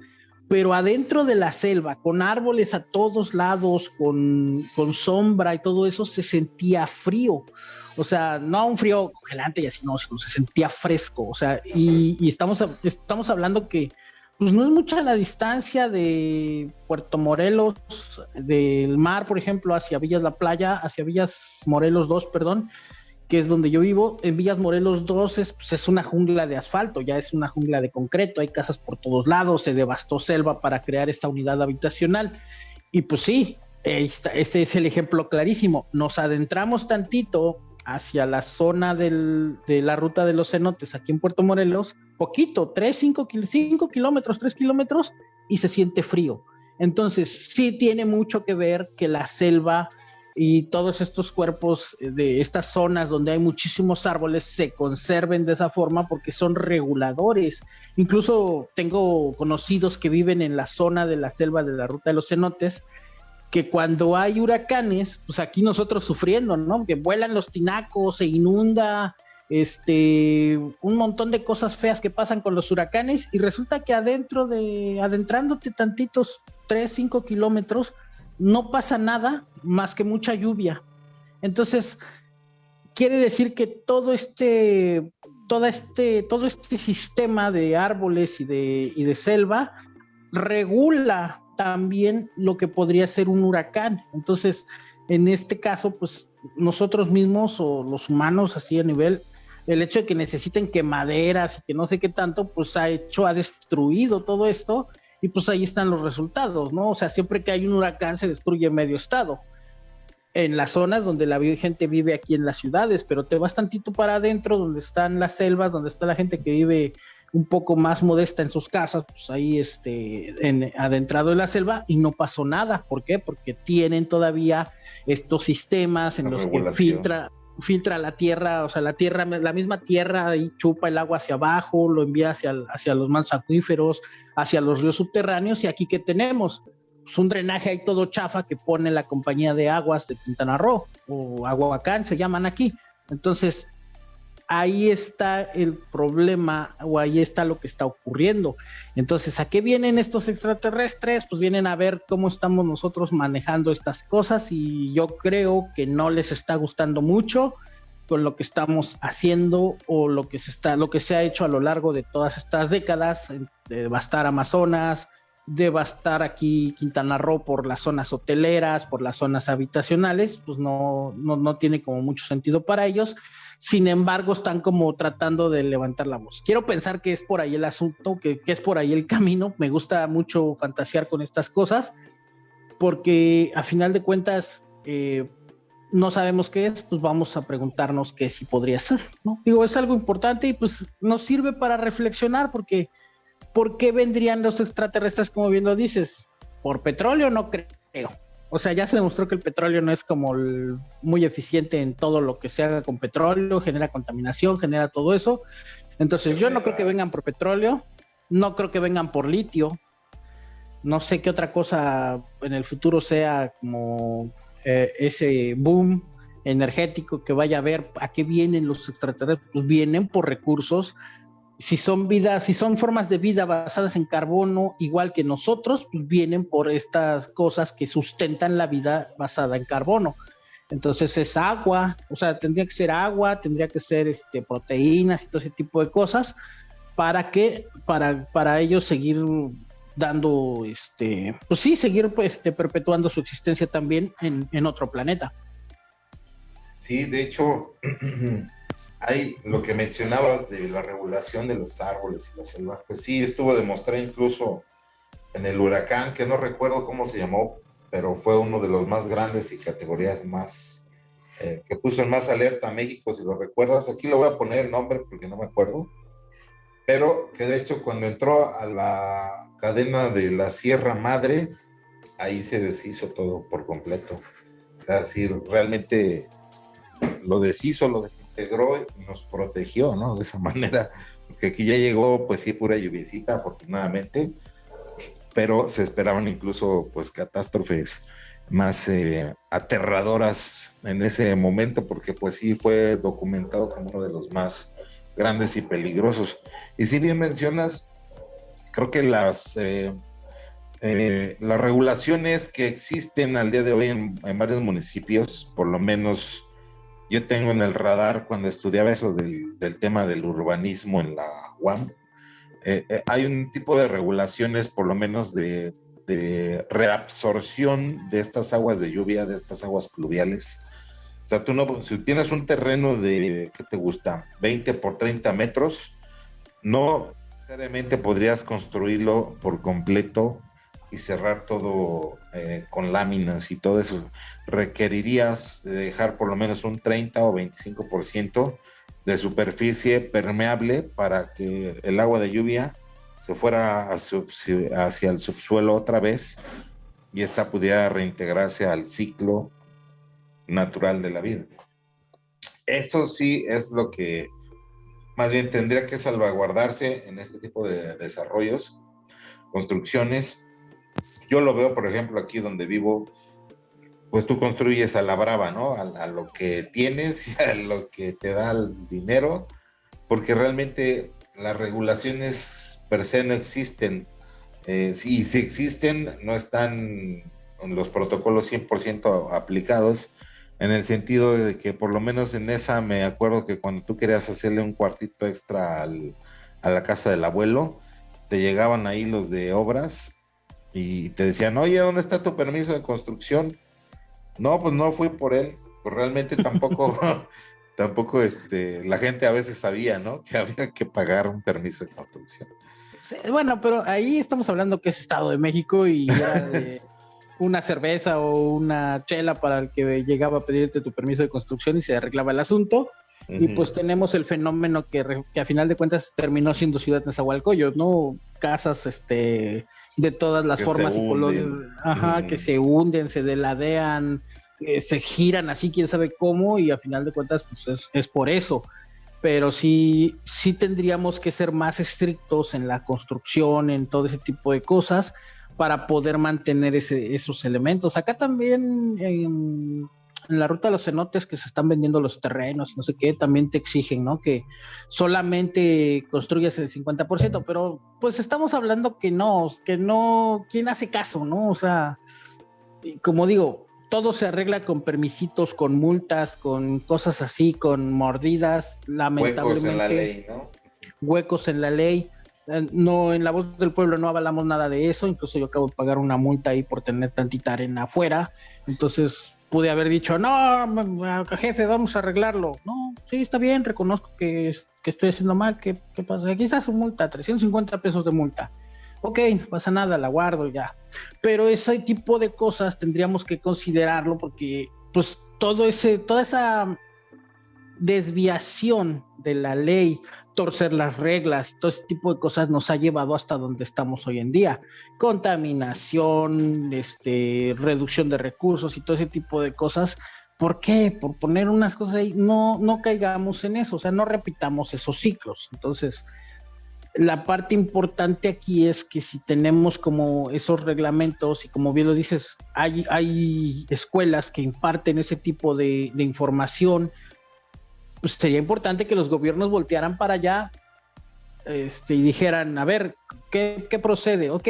pero adentro de la selva, con árboles a todos lados, con, con sombra y todo eso, se sentía frío. O sea, no un frío congelante y así, no, sino se sentía fresco. O sea, y, y estamos, estamos hablando que pues no es mucha la distancia de Puerto Morelos, del mar, por ejemplo, hacia Villas La Playa, hacia Villas Morelos 2, perdón, que es donde yo vivo, en Villas Morelos 2 es, pues es, una jungla de asfalto, ya es una jungla de concreto, hay casas por todos lados, se devastó selva para crear esta unidad habitacional. Y pues sí, este es el ejemplo clarísimo. Nos adentramos tantito hacia la zona de la ruta de los cenotes aquí en Puerto Morelos, poquito, 3, 5, 5 kilómetros, 3 kilómetros, y se siente frío. Entonces, sí tiene mucho que ver que la selva y todos estos cuerpos de estas zonas donde hay muchísimos árboles se conserven de esa forma porque son reguladores. Incluso tengo conocidos que viven en la zona de la selva de la ruta de los cenotes, que cuando hay huracanes, pues aquí nosotros sufriendo, ¿no? Que vuelan los tinacos, se inunda este, un montón de cosas feas que pasan con los huracanes y resulta que adentro de, adentrándote tantitos 3, 5 kilómetros, no pasa nada más que mucha lluvia. Entonces, quiere decir que todo este, todo este, todo este sistema de árboles y de, y de selva regula también lo que podría ser un huracán. Entonces, en este caso, pues nosotros mismos o los humanos así a nivel, el hecho de que necesiten quemaderas y que no sé qué tanto, pues ha hecho, ha destruido todo esto y pues ahí están los resultados, ¿no? O sea, siempre que hay un huracán se destruye medio estado. En las zonas donde la gente vive aquí en las ciudades, pero te vas tantito para adentro, donde están las selvas, donde está la gente que vive un poco más modesta en sus casas, pues ahí este, en, adentrado en la selva y no pasó nada. ¿Por qué? Porque tienen todavía estos sistemas en los que filtra, filtra la tierra, o sea, la tierra, la misma tierra ahí chupa el agua hacia abajo, lo envía hacia, hacia los mantos acuíferos, hacia los ríos subterráneos y aquí que tenemos pues un drenaje ahí todo chafa que pone la compañía de aguas de Quintana Roo o Aguabacán se llaman aquí. Entonces, ahí está el problema o ahí está lo que está ocurriendo. Entonces, ¿a qué vienen estos extraterrestres? Pues vienen a ver cómo estamos nosotros manejando estas cosas y yo creo que no les está gustando mucho con lo que estamos haciendo o lo que se está lo que se ha hecho a lo largo de todas estas décadas de devastar Amazonas, devastar aquí Quintana Roo por las zonas hoteleras, por las zonas habitacionales, pues no, no, no tiene como mucho sentido para ellos sin embargo están como tratando de levantar la voz. Quiero pensar que es por ahí el asunto, que, es por ahí el camino. Me gusta mucho fantasear con estas cosas, porque a final de cuentas eh, no sabemos qué es, pues vamos a preguntarnos qué sí podría ser, ¿no? Digo, es algo importante y pues nos sirve para reflexionar, porque ¿por qué vendrían los extraterrestres, como bien lo dices? ¿Por petróleo? No creo o sea, ya se demostró que el petróleo no es como muy eficiente en todo lo que se haga con petróleo, genera contaminación, genera todo eso. Entonces yo no creo que vengan por petróleo, no creo que vengan por litio, no sé qué otra cosa en el futuro sea como eh, ese boom energético que vaya a haber, a qué vienen los extraterrestres, pues vienen por recursos si son vidas, si son formas de vida basadas en carbono, igual que nosotros, pues vienen por estas cosas que sustentan la vida basada en carbono. Entonces es agua, o sea, tendría que ser agua, tendría que ser este, proteínas y todo ese tipo de cosas para que, para, para ellos seguir dando, este, pues sí, seguir pues, este, perpetuando su existencia también en, en otro planeta. Sí, de hecho, hay lo que mencionabas de la regulación de los árboles y la selva, pues sí, estuvo demostrado incluso en el huracán, que no recuerdo cómo se llamó, pero fue uno de los más grandes y categorías más, eh, que puso en más alerta a México, si lo recuerdas. Aquí lo voy a poner el nombre porque no me acuerdo, pero que de hecho cuando entró a la cadena de la Sierra Madre, ahí se deshizo todo por completo. O sea, si realmente lo deshizo, lo desintegró y nos protegió, ¿no? De esa manera, porque aquí ya llegó, pues sí, pura lluviecita, afortunadamente, pero se esperaban incluso, pues, catástrofes más eh, aterradoras en ese momento, porque pues sí fue documentado como uno de los más grandes y peligrosos. Y si bien mencionas, creo que las... Eh, eh, las regulaciones que existen al día de hoy en, en, varios municipios, por lo menos yo tengo en el radar cuando estudiaba eso del, tema del urbanismo en la UAM, eh, eh, hay un tipo de regulaciones, por lo menos de, reabsorción de estas aguas de lluvia, de estas aguas pluviales. O sea, tú no, si tienes un terreno de, ¿qué te gusta? 20 por 30 metros, no necesariamente podrías construirlo por completo y cerrar todo eh, con láminas y todo eso, requerirías dejar por lo menos un 30 o 25% de superficie permeable para que el agua de lluvia se fuera hacia el subsuelo otra vez y esta pudiera reintegrarse al ciclo natural de la vida. Eso sí es lo que más bien tendría que salvaguardarse en este tipo de desarrollos, construcciones, yo lo veo, por ejemplo, aquí donde vivo, pues tú construyes a la brava, ¿no? A, lo que tienes y a lo que te da el dinero, porque realmente las regulaciones per se no existen. Eh, y si existen, no están los protocolos 100% aplicados, en el sentido de que por lo menos en esa me acuerdo que cuando tú querías hacerle un cuartito extra a la casa del abuelo, te llegaban ahí los de obras y te decían, oye, ¿dónde está tu permiso de construcción? No, pues no fui por él. Pues realmente tampoco, tampoco este, la gente a veces sabía, ¿no? Que había que pagar un permiso de construcción. bueno, pero ahí estamos hablando que es Estado de México y era de una cerveza o una chela para el que llegaba a pedirte tu permiso de construcción y se arreglaba el asunto. Y pues tenemos el fenómeno que, que, a final de cuentas terminó siendo Ciudad Nezahualcóyotl, ¿no? Casas, este, de todas las formas y colores, ajá, que se hunden, se deladean, eh, se giran así, quién sabe cómo, y a final de cuentas, pues es, por eso. Pero sí, sí tendríamos que ser más estrictos en la construcción, en todo ese tipo de cosas, para poder mantener ese, esos elementos. Acá también en, en la ruta de los cenotes que se están vendiendo los terrenos, no sé qué, también te exigen, ¿no? Que solamente construyas el 50%, pero pues estamos hablando que no, que no, ¿quién hace caso, no? O sea, como digo, todo se arregla con permisitos, con multas, con cosas así, con mordidas, lamentablemente. Huecos en la ley, ¿no? Huecos en la ley. Eh, no, en la voz del pueblo no avalamos nada de eso, incluso yo acabo de pagar una multa ahí por tener tantita arena afuera, entonces pude haber dicho, no, jefe, vamos a arreglarlo. No, sí, está bien, reconozco que, que estoy haciendo mal. ¿Qué, pasa? Aquí está su multa, 350 pesos de multa. Ok, no pasa nada, la guardo ya. Pero ese tipo de cosas tendríamos que considerarlo porque, pues, todo ese, toda esa desviación de la ley, torcer las reglas, todo ese tipo de cosas nos ha llevado hasta donde estamos hoy en día. Contaminación, este, reducción de recursos y todo ese tipo de cosas. ¿Por qué? Por poner unas cosas ahí, no, no caigamos en eso, o sea, no repitamos esos ciclos. Entonces, la parte importante aquí es que si tenemos como esos reglamentos y como bien lo dices, hay, hay escuelas que imparten ese tipo de, de información, pues sería importante que los gobiernos voltearan para allá este, y dijeran, a ver, ¿qué, procede? Ok,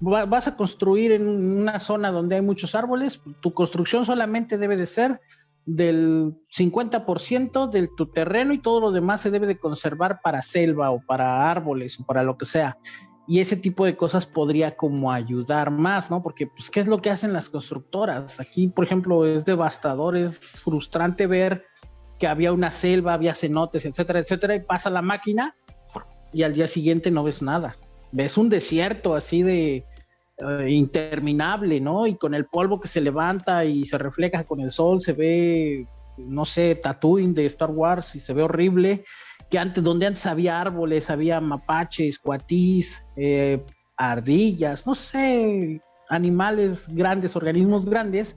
vas a construir en una zona donde hay muchos árboles, tu construcción solamente debe de ser del 50% de tu terreno y todo lo demás se debe de conservar para selva o para árboles o para lo que sea. Y ese tipo de cosas podría como ayudar más, ¿no? Porque, pues, ¿qué es lo que hacen las constructoras? Aquí, por ejemplo, es devastador, es frustrante ver que había una selva, había cenotes, etcétera, etcétera, y pasa la máquina y al día siguiente no ves nada. Ves un desierto así de eh, interminable, ¿no? Y con el polvo que se levanta y se refleja con el sol, se ve, no sé, Tatooine de Star Wars y se ve horrible. Que antes, donde antes había árboles, había mapaches, cuatís, eh, ardillas, no sé, animales grandes, organismos grandes,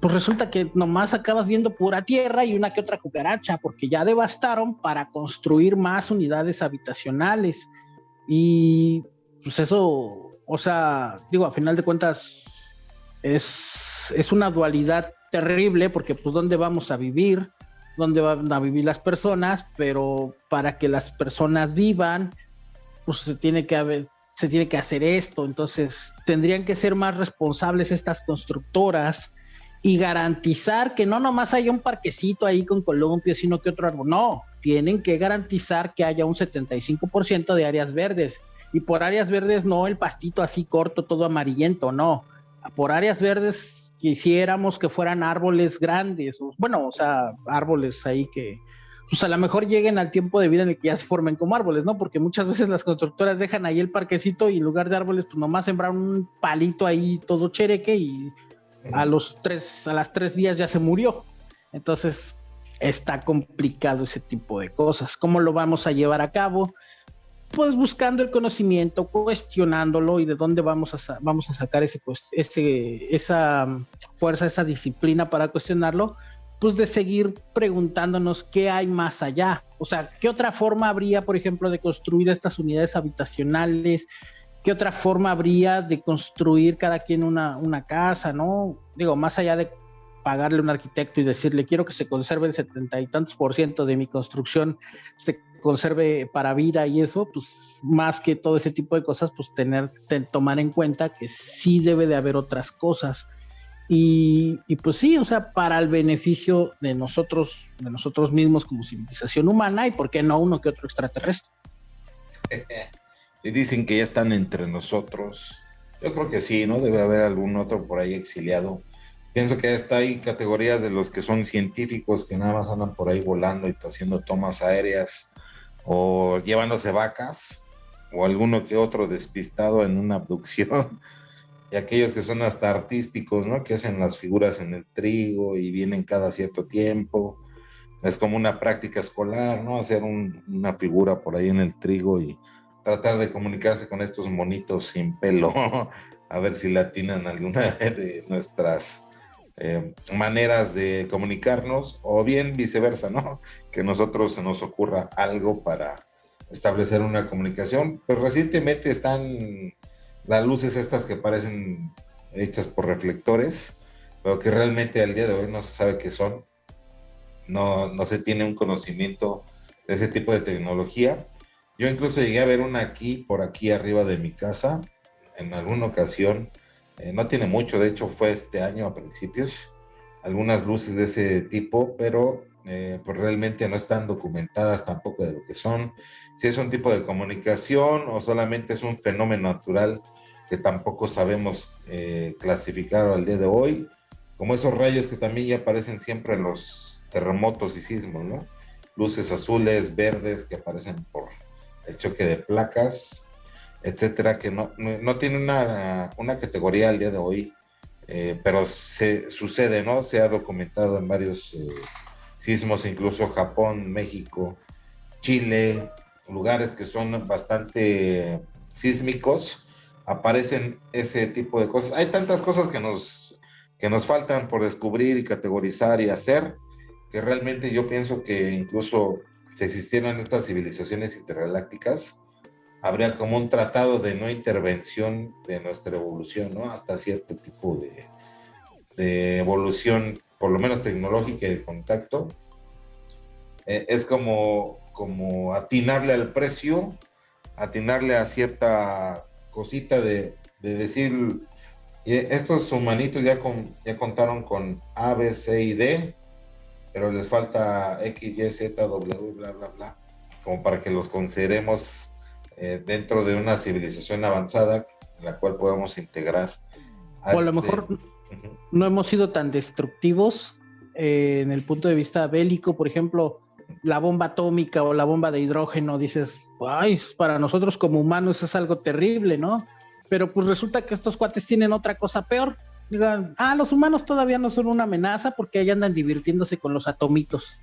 pues resulta que nomás acabas viendo pura tierra y una que otra cucaracha, porque ya devastaron para construir más unidades habitacionales. Y pues eso, o sea, digo, a final de cuentas, es, es una dualidad terrible, porque pues dónde vamos a vivir, dónde van a vivir las personas, pero para que las personas vivan, pues se tiene que se tiene que hacer esto, entonces tendrían que ser más responsables estas constructoras y garantizar que no nomás haya un parquecito ahí con columpios, sino que otro árbol. No, tienen que garantizar que haya un 75% de áreas verdes. Y por áreas verdes no el pastito así corto, todo amarillento, no. Por áreas verdes quisiéramos que fueran árboles grandes, bueno, o sea, árboles ahí que, pues a lo mejor lleguen al tiempo de vida en el que ya se formen como árboles, ¿no? Porque muchas veces las constructoras dejan ahí el parquecito y en lugar de árboles, pues nomás sembraron un palito ahí todo chereque y a los tres, a las tres días ya se murió. Entonces está complicado ese tipo de cosas. ¿Cómo lo vamos a llevar a cabo? Pues buscando el conocimiento, cuestionándolo y de dónde vamos a, vamos a sacar ese, ese, esa fuerza, esa disciplina para cuestionarlo, pues de seguir preguntándonos qué hay más allá. O sea, ¿qué otra forma habría, por ejemplo, de construir estas unidades habitacionales? ¿Qué otra forma habría de construir cada quien una, casa, no? digo, más allá de pagarle a un arquitecto y decirle quiero que se conserve el setenta y tantos por ciento de mi construcción, se conserve para vida y eso, pues más que todo ese tipo de cosas, pues tener, tomar en cuenta que sí debe de haber otras cosas. Y, y, pues sí, o sea, para el beneficio de nosotros, de nosotros mismos como civilización humana y por qué no uno que otro extraterrestre. Y dicen que ya están entre nosotros. Yo creo que sí, ¿no? Debe haber algún otro por ahí exiliado. Pienso que está hay categorías de los que son científicos que nada más andan por ahí volando y haciendo tomas aéreas o llevándose vacas o alguno que otro despistado en una abducción. Y aquellos que son hasta artísticos, ¿no? Que hacen las figuras en el trigo y vienen cada cierto tiempo. Es como una práctica escolar, ¿no? Hacer una figura por ahí en el trigo y tratar de comunicarse con estos monitos sin pelo, a ver si latinan alguna de nuestras eh, maneras de comunicarnos, o bien viceversa, ¿no? Que nosotros se nos ocurra algo para establecer una comunicación. Pues recientemente están las luces estas que parecen hechas por reflectores, pero que realmente al día de hoy no se sabe qué son. No, no se tiene un conocimiento de ese tipo de tecnología yo incluso llegué a ver una aquí, por aquí arriba de mi casa, en alguna ocasión. Eh, no tiene mucho, de hecho fue este año a principios. Algunas luces de ese tipo, pero eh, pues realmente no están documentadas tampoco de lo que son. Si es un tipo de comunicación o solamente es un fenómeno natural que tampoco sabemos eh, clasificar al día de hoy, como esos rayos que también ya aparecen siempre en los terremotos y sismos, ¿no? Luces azules, verdes que aparecen por el choque de placas, etcétera, que no, no, tiene una, una, categoría al día de hoy, eh, pero se, sucede, ¿no? Se ha documentado en varios eh, sismos, incluso Japón, México, Chile, lugares que son bastante sísmicos, aparecen ese tipo de cosas. Hay tantas cosas que nos, que nos faltan por descubrir y categorizar y hacer, que realmente yo pienso que incluso si existieran estas civilizaciones intergalácticas, habría como un tratado de no intervención de nuestra evolución, ¿no? Hasta cierto tipo de, evolución, por lo menos tecnológica y de contacto. Eh, es como, como atinarle al precio, atinarle a cierta cosita de, de decir, estos humanitos ya, con, ya contaron con A, B, C y D, pero les falta X, Y, Z, W, bla, bla, bla, como para que los consideremos eh, dentro de una civilización avanzada en la cual podamos integrar. o a lo este mejor no hemos sido tan destructivos eh, en el punto de vista bélico, por ejemplo, la bomba atómica o la bomba de hidrógeno, dices, ay, para nosotros como humanos es algo terrible, ¿no? Pero pues resulta que estos cuates tienen otra cosa peor, digan, ah, los humanos todavía no son una amenaza porque ahí andan divirtiéndose con los atomitos.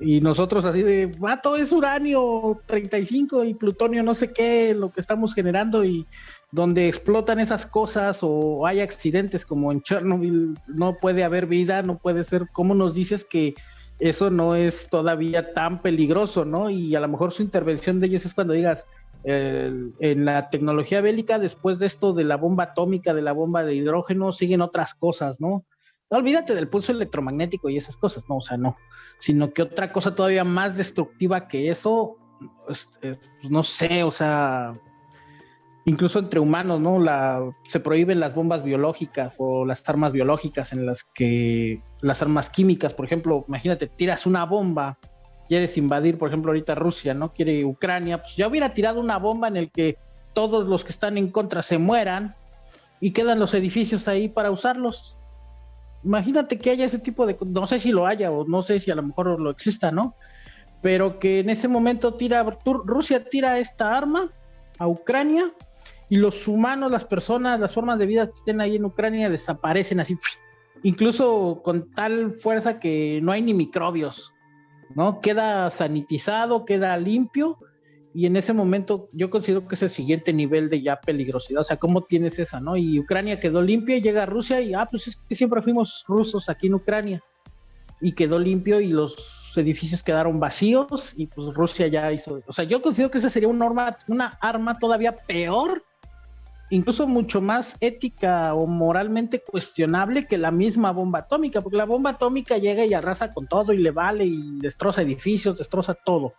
Y nosotros así de, vato, es uranio 35 y plutonio no sé qué, lo que estamos generando y donde explotan esas cosas o hay accidentes como en Chernobyl, no puede haber vida, no puede ser, ¿cómo nos dices que eso no es todavía tan peligroso, no? Y a lo mejor su intervención de ellos es cuando digas, en la tecnología bélica, después de esto de la bomba atómica, de la bomba de hidrógeno, siguen otras cosas, ¿no? Olvídate del pulso electromagnético y esas cosas, no, o sea, no, sino que otra cosa todavía más destructiva que eso, pues, eh, pues, no sé, o sea, incluso entre humanos, ¿no? La, se prohíben las bombas biológicas o las armas biológicas en las que las armas químicas, por ejemplo, imagínate, tiras una bomba quieres invadir, por ejemplo, ahorita Rusia, ¿no? Quiere Ucrania, pues ya hubiera tirado una bomba en el que todos los que están en contra se mueran y quedan los edificios ahí para usarlos. Imagínate que haya ese tipo de, no sé si lo haya o no sé si a lo mejor lo exista, ¿no? Pero que en ese momento tira, Rusia tira esta arma a Ucrania y los humanos, las personas, las formas de vida que estén ahí en Ucrania desaparecen así, incluso con tal fuerza que no hay ni microbios. ¿No? Queda sanitizado, queda limpio y en ese momento yo considero que es el siguiente nivel de ya peligrosidad, o sea, ¿cómo tienes esa, no? Y Ucrania quedó limpia y llega a Rusia y, ah, pues es que siempre fuimos rusos aquí en Ucrania y quedó limpio y los edificios quedaron vacíos y pues Rusia ya hizo, o sea, yo considero que esa sería una arma, una arma todavía peor incluso mucho más ética o moralmente cuestionable que la misma bomba atómica, porque la bomba atómica llega y arrasa con todo y le vale y destroza edificios, destroza todo.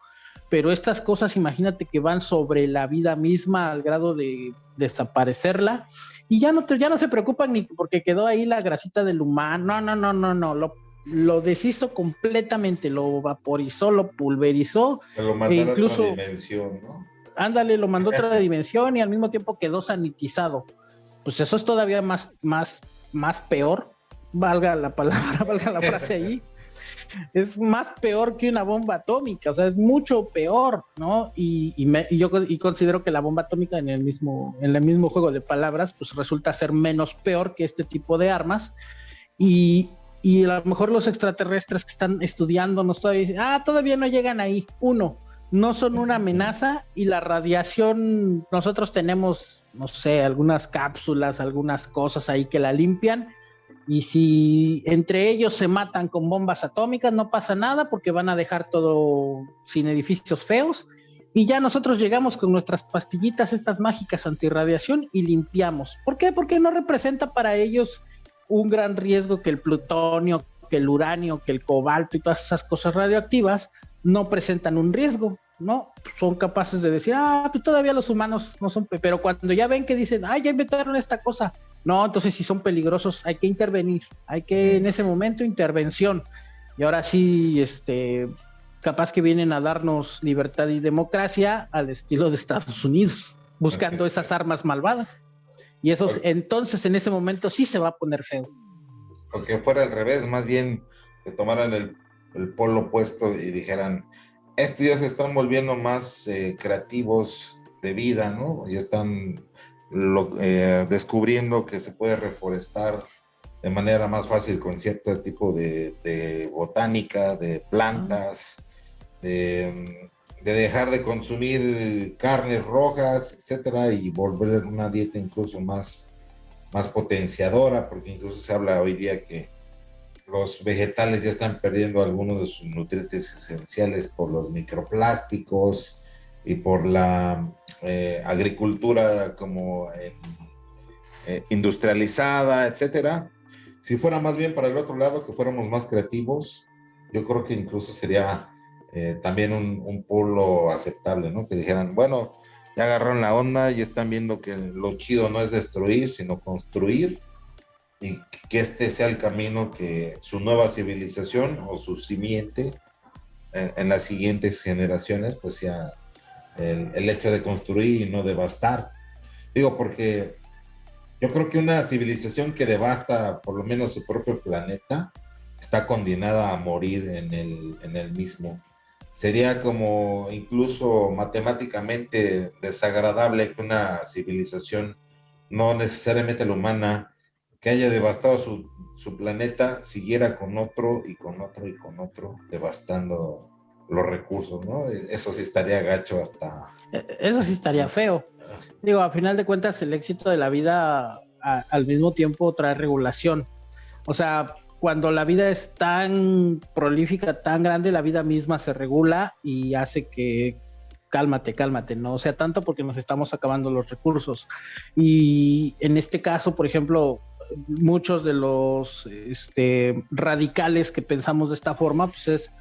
Pero estas cosas, imagínate que van sobre la vida misma al grado de desaparecerla y ya no, ya no se preocupan ni porque quedó ahí la grasita del humano. No, no, no, no, no. Lo, lo deshizo completamente, lo vaporizó, lo pulverizó. lo e incluso, a otra dimensión, ¿no? Ándale, lo mandó a otra dimensión y al mismo tiempo quedó sanitizado. Pues eso es todavía más, más, más peor. Valga la palabra, valga la frase ahí. es más peor que una bomba atómica, o sea, es mucho peor, ¿no? Y, yo considero que la bomba atómica en el mismo, en el mismo juego de palabras, pues resulta ser menos peor que este tipo de armas. Y, y a lo mejor los extraterrestres que están estudiando nos todavía dicen, ah, todavía no llegan ahí. Uno, no son una amenaza y la radiación, nosotros tenemos, no sé, algunas cápsulas, algunas cosas ahí que la limpian y si entre ellos se matan con bombas atómicas, no pasa nada porque van a dejar todo sin edificios feos. Y ya nosotros llegamos con nuestras pastillitas, estas mágicas antirradiación, y limpiamos. ¿Por qué? Porque no representa para ellos un gran riesgo que el plutonio, que el uranio, que el cobalto y todas esas cosas radioactivas no presentan un riesgo, ¿no? Son capaces de decir, ah, pues todavía los humanos no son, pero cuando ya ven que dicen, ah, ya inventaron esta cosa, no, entonces si son peligrosos hay que intervenir, hay que en ese momento intervención. Y ahora sí, este, capaz que vienen a darnos libertad y democracia al estilo de Estados Unidos, buscando esas armas malvadas. Y eso entonces en ese momento sí se va a poner feo. Porque fuera al revés, más bien que tomaran el, polo opuesto y dijeran, estos ya se están volviendo más eh, creativos de vida, ¿no? Ya están eh, descubriendo que se puede reforestar de manera más fácil con cierto tipo de, botánica, de plantas, de, dejar de consumir carnes rojas, etcétera, y volver una dieta incluso más, más potenciadora, porque incluso se habla hoy día que los vegetales ya están perdiendo algunos de sus nutrientes esenciales por los microplásticos y por la eh, agricultura como eh, eh, industrializada, etcétera. Si fuera más bien para el otro lado, que fuéramos más creativos, yo creo que incluso sería también un, un, polo aceptable, ¿no? Que dijeran, bueno, ya agarraron la onda y están viendo que lo chido no es destruir, sino construir y que este sea el camino que su nueva civilización o su simiente en, en las siguientes generaciones pues sea el, hecho de construir y no devastar. Digo, porque yo creo que una civilización que devasta por lo menos su propio planeta está condenada a morir en el, en el mismo. Sería como incluso matemáticamente desagradable que una civilización, no necesariamente la humana, que haya devastado su, su planeta, siguiera con otro y con otro y con otro, devastando los recursos, ¿no? Eso sí estaría gacho hasta... E, eso sí estaría feo. Digo, a final de cuentas, el éxito de la vida al mismo tiempo trae regulación. O sea, cuando la vida es tan prolífica, tan grande, la vida misma se regula y hace que cálmate, cálmate, no o sea tanto porque nos estamos acabando los recursos. Y en este caso, por ejemplo, muchos de los este, radicales que pensamos de esta forma, pues es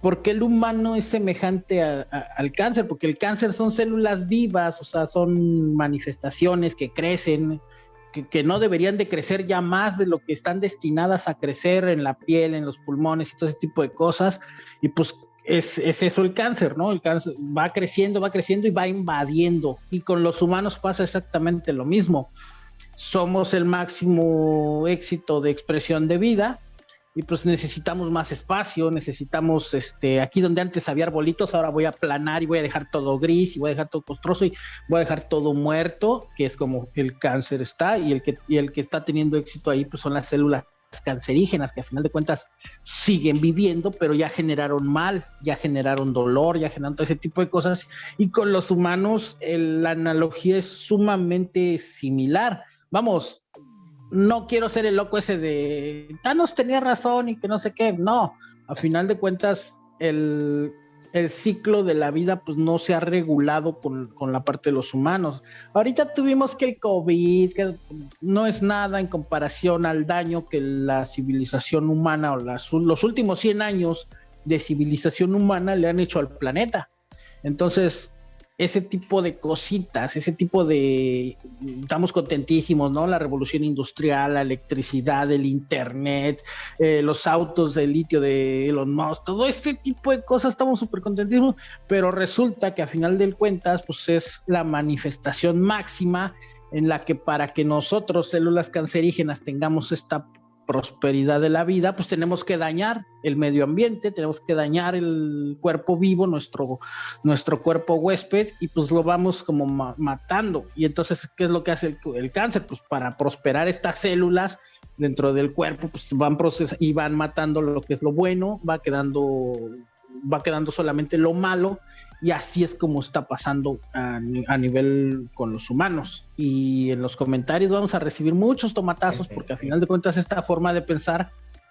¿por qué el humano es semejante al cáncer? Porque el cáncer son células vivas, o sea, son manifestaciones que crecen, que, no deberían de crecer ya más de lo que están destinadas a crecer en la piel, en los pulmones y todo ese tipo de cosas. Y pues es, es, eso el cáncer, ¿no? El cáncer va creciendo, va creciendo y va invadiendo. Y con los humanos pasa exactamente lo mismo. Somos el máximo éxito de expresión de vida, y pues necesitamos más espacio, necesitamos, este, aquí donde antes había arbolitos, ahora voy a planar y voy a dejar todo gris y voy a dejar todo costroso y voy a dejar todo muerto, que es como el cáncer está y el que, y el que está teniendo éxito ahí pues son las células cancerígenas que a final de cuentas siguen viviendo, pero ya generaron mal, ya generaron dolor, ya generaron todo ese tipo de cosas. Y con los humanos la analogía es sumamente similar. Vamos, no quiero ser el loco ese de Thanos tenía razón y que no sé qué. No, a final de cuentas, el, el ciclo de la vida pues no se ha regulado con, la parte de los humanos. Ahorita tuvimos que el COVID, que no es nada en comparación al daño que la civilización humana o los últimos 100 años de civilización humana le han hecho al planeta. Entonces, ese tipo de cositas, ese tipo de... Estamos contentísimos, ¿no? La revolución industrial, la electricidad, el internet, eh, los autos de litio de Elon Musk, todo este tipo de cosas, estamos súper contentísimos, pero resulta que a final de cuentas, pues es la manifestación máxima en la que para que nosotros, células cancerígenas, tengamos esta prosperidad de la vida, pues tenemos que dañar el medio ambiente, tenemos que dañar el cuerpo vivo, nuestro, nuestro cuerpo huésped, y pues lo vamos como matando. Y entonces, ¿qué es lo que hace el, cáncer? Pues para prosperar estas células dentro del cuerpo, pues van y van matando lo que es lo bueno, va quedando, va quedando solamente lo malo, y así es como está pasando a, nivel con los humanos. Y en los comentarios vamos a recibir muchos tomatazos porque a final de cuentas esta forma de pensar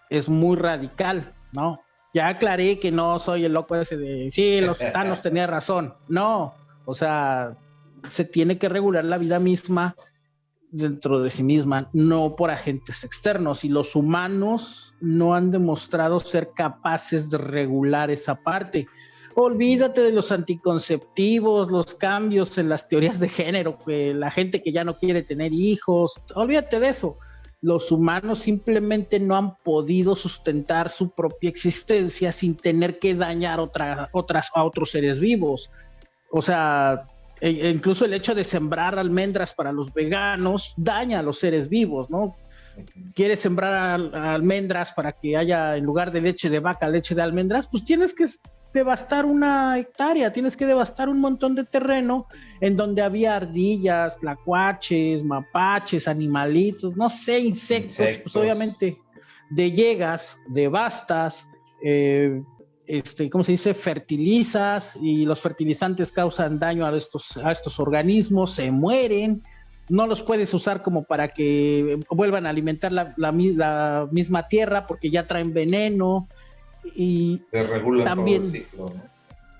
es muy radical, ¿no? Ya aclaré que no soy el loco ese de, sí, los Thanos tenía razón. No, o sea, se tiene que regular la vida misma dentro de sí misma, no por agentes externos. Y los humanos no han demostrado ser capaces de regular esa parte olvídate de los anticonceptivos, los cambios en las teorías de género, la gente que ya no quiere tener hijos, olvídate de eso. Los humanos simplemente no han podido sustentar su propia existencia sin tener que dañar otra, otras, a otros seres vivos. O sea, e, e incluso el hecho de sembrar almendras para los veganos daña a los seres vivos, ¿no? Quieres sembrar almendras para que haya, en lugar de leche de vaca, leche de almendras, pues tienes que devastar una hectárea, tienes que devastar un montón de terreno en donde había ardillas, tlacuaches, mapaches, animalitos, no sé, insectos, pues obviamente de llegas, devastas, eh, este, ¿cómo se dice? Fertilizas y los fertilizantes causan daño a estos, a estos organismos, se mueren, no los puedes usar como para que vuelvan a alimentar la, la misma tierra porque ya traen veneno, y también,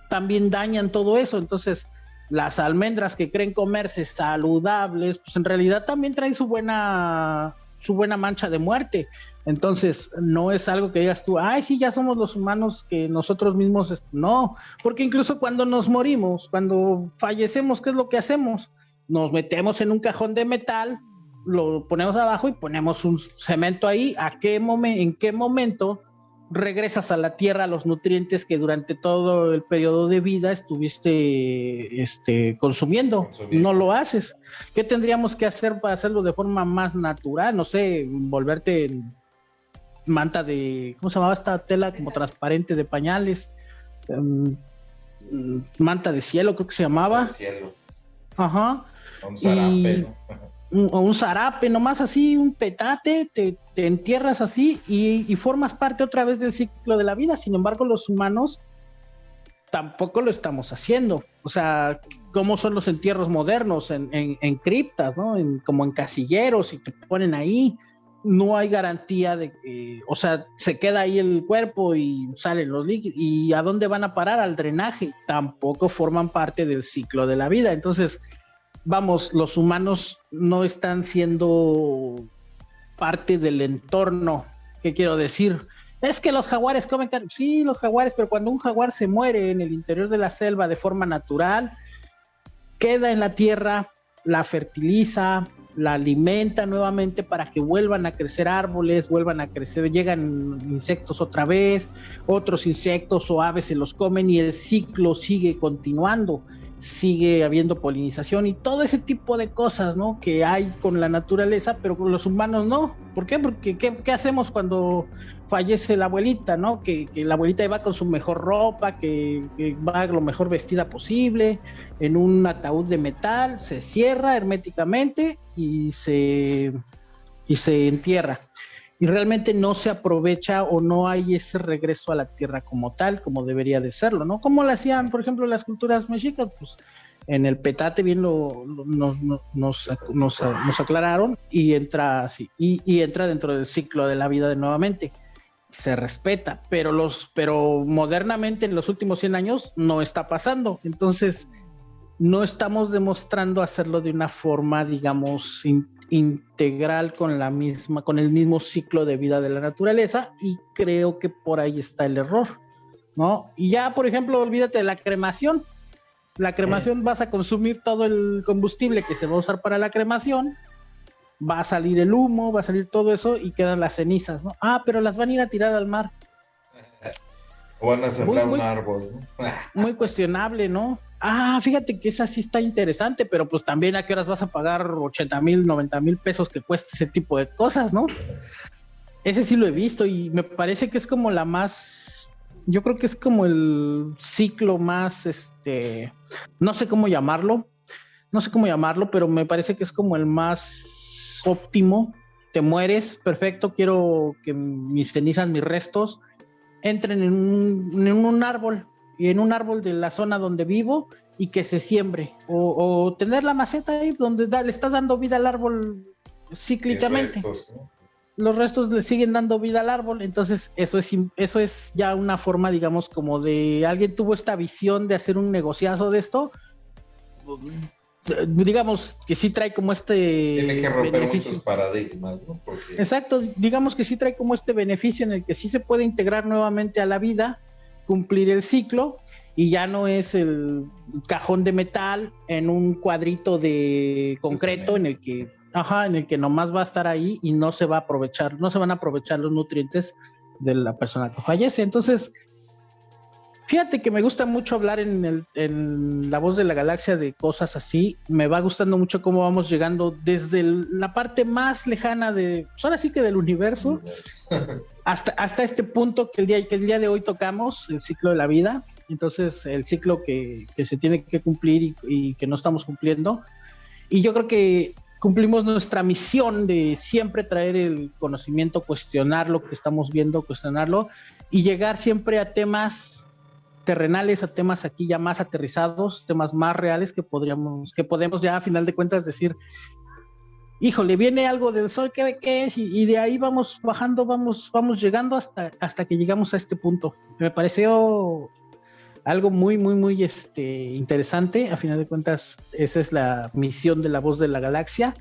también dañan todo eso. Entonces, las almendras que creen comerse saludables, pues en realidad también traen su buena, su buena mancha de muerte. Entonces, no es algo que digas tú, ay, sí, ya somos los humanos que nosotros mismos, no, porque incluso cuando nos morimos, cuando fallecemos, ¿qué es lo que hacemos? Nos metemos en un cajón de metal, lo ponemos abajo y ponemos un cemento ahí. ¿A qué momento, en qué momento regresas a la tierra los nutrientes que durante todo el periodo de vida estuviste este, consumiendo. No lo haces. ¿Qué tendríamos que hacer para hacerlo de forma más natural? No sé, volverte manta de, ¿cómo se llamaba esta tela? Como transparente de pañales. Em, manta de cielo, creo que se llamaba. cielo. Ajá. Un zarape, un, un zarape, nomás así, un petate, te te entierras así y, formas parte otra vez del ciclo de la vida. Sin embargo, los humanos tampoco lo estamos haciendo. O sea, ¿cómo son los entierros modernos? En, criptas, ¿no? como en casilleros y te ponen ahí. No hay garantía de que, o sea, se queda ahí el cuerpo y salen los líquidos. ¿Y a dónde van a parar? Al drenaje. Tampoco forman parte del ciclo de la vida. Entonces, vamos, los humanos no están siendo parte del entorno. ¿Qué quiero decir? Es que los jaguares comen carne. Sí, los jaguares, pero cuando un jaguar se muere en el interior de la selva de forma natural, queda en la tierra, la fertiliza, la alimenta nuevamente para que vuelvan a crecer árboles, vuelvan a crecer, llegan insectos otra vez, otros insectos o aves se los comen y el ciclo sigue continuando sigue habiendo polinización y todo ese tipo de cosas, ¿no? Que hay con la naturaleza, pero con los humanos no. ¿Por qué? Porque ¿qué, hacemos cuando fallece la abuelita, ¿no? Que, la abuelita iba con su mejor ropa, que, que, va lo mejor vestida posible, en un ataúd de metal, se cierra herméticamente y se, y se entierra y realmente no se aprovecha o no hay ese regreso a la tierra como tal, como debería de serlo, ¿no? Como lo hacían, por ejemplo, las culturas mexicas, pues en el petate bien lo, nos, nos, nos, aclararon y entra así, y, entra dentro del ciclo de la vida de nuevamente. se respeta, pero los, pero modernamente en los últimos 100 años no está pasando. Entonces, no estamos demostrando hacerlo de una forma, digamos, integral con la misma, con el mismo ciclo de vida de la naturaleza, y creo que por ahí está el error, ¿no? Y ya, por ejemplo, olvídate de la cremación. La cremación vas a consumir todo el combustible que se va a usar para la cremación, va a salir el humo, va a salir todo eso y quedan las cenizas, ¿no? Ah, pero las van a ir a tirar al mar. O van a sembrar un árbol, ¿no? muy cuestionable, ¿no? Ah, fíjate que esa sí está interesante, pero pues también a qué horas vas a pagar 80 mil, 90 mil pesos que cuesta ese tipo de cosas, ¿no? Ese sí lo he visto y me parece que es como la más, yo creo que es como el ciclo más, este, no sé cómo llamarlo, no sé cómo llamarlo, pero me parece que es como el más óptimo, te mueres, perfecto, quiero que mis cenizas, mis restos, entren en un, árbol, y en un árbol de la zona donde vivo y que se siembre, o, tener la maceta ahí donde le estás dando vida al árbol cíclicamente. Los restos le siguen dando vida al árbol, entonces eso es, eso es ya una forma, digamos, como de alguien tuvo esta visión de hacer un negociazo de esto, digamos que sí trae como este. Tiene que romper muchos paradigmas, ¿no? Exacto, digamos que sí trae como este beneficio en el que sí se puede integrar nuevamente a la vida, cumplir el ciclo y ya no es el cajón de metal en un cuadrito de concreto en el que, ajá, en el que nomás va a estar ahí y no se va a aprovechar, no se van a aprovechar los nutrientes de la persona que fallece. Entonces, Fíjate que me gusta mucho hablar en, La Voz de la Galaxia de cosas así. Me va gustando mucho cómo vamos llegando desde la parte más lejana de, pues ahora sí que del universo, hasta, hasta este punto que el, día, que el día de hoy tocamos, el ciclo de la vida. Entonces, el ciclo que, se tiene que cumplir y, y que no estamos cumpliendo. Y yo creo que cumplimos nuestra misión de siempre traer el conocimiento, cuestionar lo que estamos viendo, cuestionarlo y llegar siempre a temas terrenales a temas aquí ya más aterrizados, temas más reales que podríamos, que podemos ya a final de cuentas decir, híjole, viene algo del sol, ¿qué, qué es? Y, de ahí vamos bajando, vamos, vamos llegando hasta, hasta que llegamos a este punto. Me pareció algo muy, muy, muy este, interesante. A final de cuentas, esa es la misión de la voz de la galaxia,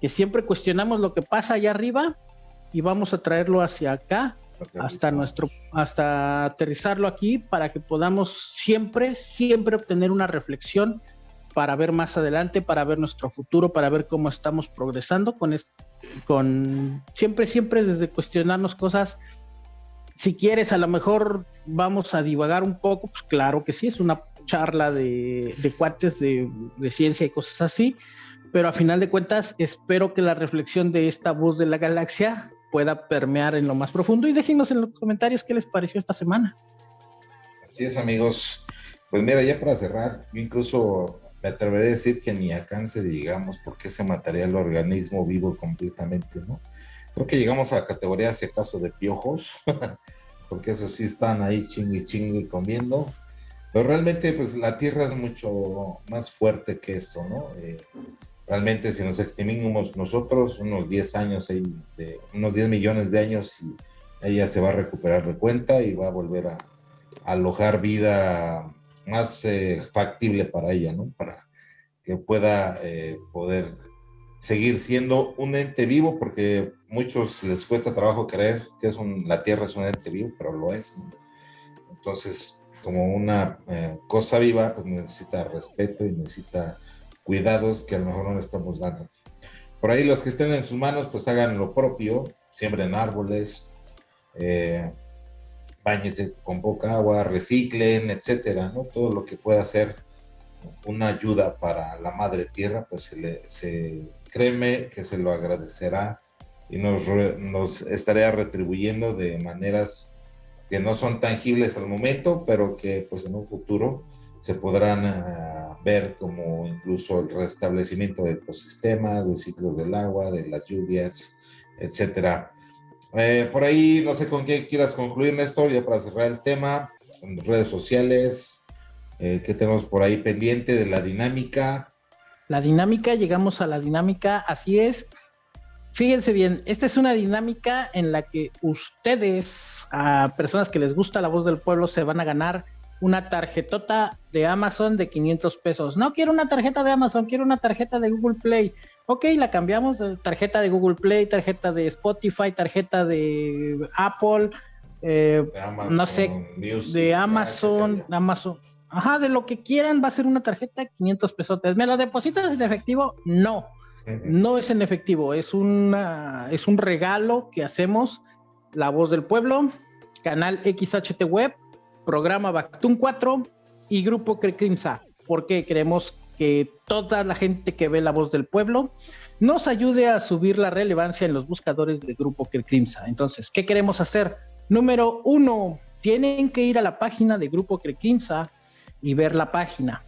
que siempre cuestionamos lo que pasa allá arriba y vamos a traerlo hacia acá hasta nuestro, hasta aterrizarlo aquí para que podamos siempre, siempre obtener una reflexión para ver más adelante, para ver nuestro futuro, para ver cómo estamos progresando con, con siempre, siempre desde cuestionarnos cosas. Si quieres, a lo mejor vamos a divagar un poco, pues claro que sí, es una charla de, de cuates de, de ciencia y cosas así, pero a final de cuentas espero que la reflexión de esta voz de la galaxia pueda permear en lo más profundo y déjenos en los comentarios qué les pareció esta semana. Así es, amigos. Pues mira, ya para cerrar, yo incluso me atreveré a decir que ni alcance, digamos, porque se mataría el organismo vivo completamente, ¿no? Creo que llegamos a la categoría, si acaso, de piojos, porque esos sí están ahí chingui chingui comiendo. Pero realmente, pues la Tierra es mucho más fuerte que esto, ¿no? Eh, realmente si nos extinguimos nosotros unos 10 años, de, unos 10 millones de años, ella se va a recuperar de cuenta y va a volver a, alojar vida más eh, factible para ella, ¿no? Para que pueda eh, poder seguir siendo un ente vivo, porque muchos les cuesta trabajo creer que la Tierra es un ente vivo, pero lo es. Entonces, como una eh, cosa viva, pues necesita respeto y necesita cuidados que a lo mejor no le estamos dando. Por ahí los que estén en sus manos, pues hagan lo propio, siembren árboles, eh, bañense con poca agua, reciclen, etcétera, ¿no? Todo lo que pueda ser una ayuda para la madre tierra, pues se le, se, créeme que se lo agradecerá y nos, nos estaría retribuyendo de maneras que no son tangibles al momento, pero que pues en un futuro se podrán ah, ver como incluso el restablecimiento de ecosistemas, de ciclos del agua, de las lluvias, etcétera. Eh, por ahí, no sé con qué quieras concluir, Néstor, ya para cerrar el tema, en redes sociales, eh, ¿qué tenemos por ahí pendiente de la dinámica? La dinámica, llegamos a la dinámica, así es. fíjense bien, esta es una dinámica en la que ustedes, a personas que les gusta la voz del pueblo, se van a ganar una tarjetota de Amazon de 500 pesos. No quiero una tarjeta de Amazon, quiero una tarjeta de Google Play. Ok, la cambiamos, tarjeta de Google Play, tarjeta de Spotify, tarjeta de Apple, eh, no sé, de Amazon, Amazon. Ajá, de lo que quieran va a ser una tarjeta de 500 pesos. ¿Me lo depositas en efectivo? No, no es en efectivo, es, una, es un regalo que hacemos, La Voz del Pueblo, canal XHT Web, programa Bactun 4 y Grupo Crecrimsa, porque queremos que toda la gente que ve la voz del pueblo nos ayude a subir la relevancia en los buscadores del Grupo Crecrimsa. Entonces, ¿qué queremos hacer? Número uno, tienen que ir a la página de Grupo Crecrimsa y ver la página.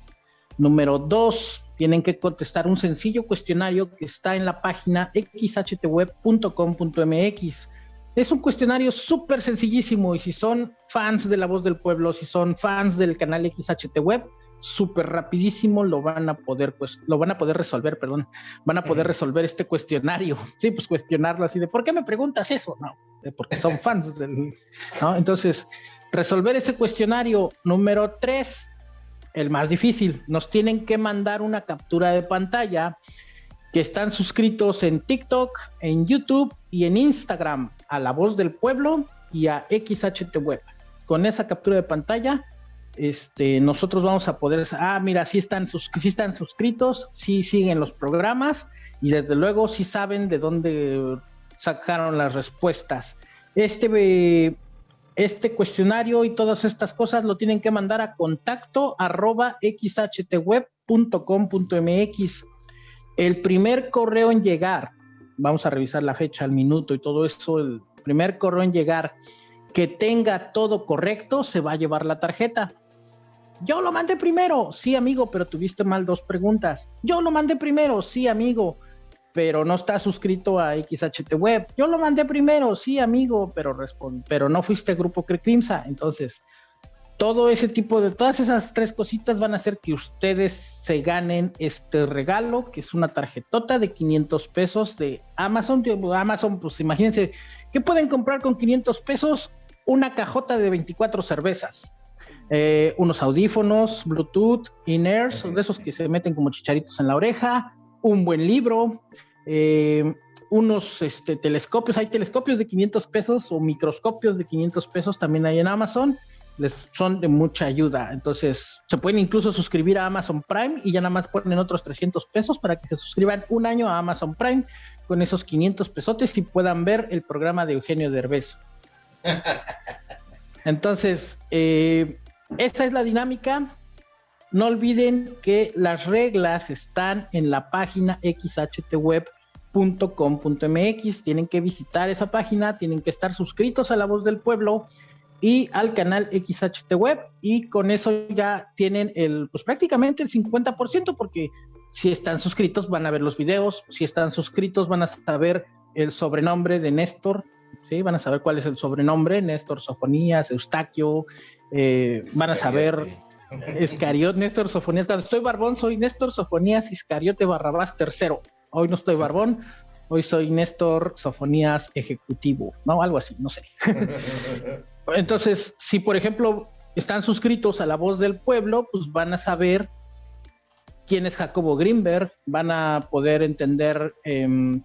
Número dos, tienen que contestar un sencillo cuestionario que está en la página xhtweb.com.mx. Es un cuestionario súper sencillísimo y si son fans de La Voz del Pueblo, si son fans del canal XHT Web, súper rapidísimo lo van a poder, pues, lo van a poder resolver, perdón, van a poder resolver este cuestionario. Sí, pues cuestionarlo así de, ¿por qué me preguntas eso? No, porque son fans del, ¿no? Entonces, resolver ese cuestionario número tres, el más difícil, nos tienen que mandar una captura de pantalla que están suscritos en TikTok, en YouTube y en Instagram a La Voz del Pueblo y a XHT Web. Con esa captura de pantalla, este, nosotros vamos a poder, ah, mira, sí están, están suscritos, sí siguen los programas y desde luego sí saben de dónde sacaron las respuestas. Este, este cuestionario y todas estas cosas lo tienen que mandar a contacto arroba xhtweb.com.mx el primer correo en llegar, vamos a revisar la fecha, el minuto y todo eso, el primer correo en llegar que tenga todo correcto, se va a llevar la tarjeta. Yo lo mandé primero, sí amigo, pero tuviste mal dos preguntas. Yo lo mandé primero, sí amigo, pero no está suscrito a XHT Web. Yo lo mandé primero, sí amigo, pero, pero no fuiste Grupo Crecrimsa. Entonces, todo ese tipo de, todas esas tres cositas van a hacer que ustedes se ganen este regalo, que es una tarjetota de 500 pesos de Amazon. Amazon, pues imagínense, ¿qué pueden comprar con 500 pesos? Una cajota de 24 cervezas. Eh, unos audífonos, Bluetooth, in-ears, de esos que se meten como chicharitos en la oreja, un buen libro, eh, unos este, telescopios, hay telescopios de 500 pesos o microscopios de 500 pesos también hay en Amazon les son de mucha ayuda. Entonces, se pueden incluso suscribir a Amazon Prime y ya nada más ponen otros 300 pesos para que se suscriban un año a Amazon Prime con esos 500 pesotes y puedan ver el programa de Eugenio Derbez. Entonces, eh, esta es la dinámica. No olviden que las reglas están en la página xhtweb.com.mx. Tienen que visitar esa página, tienen que estar suscritos a La Voz del Pueblo y al canal XHT Web y con eso ya tienen el, pues prácticamente el 50% porque si están suscritos van a ver los videos, si están suscritos van a saber el sobrenombre de Néstor, ¿sí? van a saber cuál es el sobrenombre, Néstor Sofonías, Eustaquio, eh, van a saber Escariot, Néstor Sofonías, estoy barbón soy Néstor Sofonías Iscariote Barrabás tercero, hoy no estoy barbón, hoy soy Néstor Sofonías Ejecutivo, ¿no? Algo así, no sé. Entonces, si por ejemplo están suscritos a La Voz del Pueblo, pues van a saber quién es Jacobo Greenberg, van a poder entender em,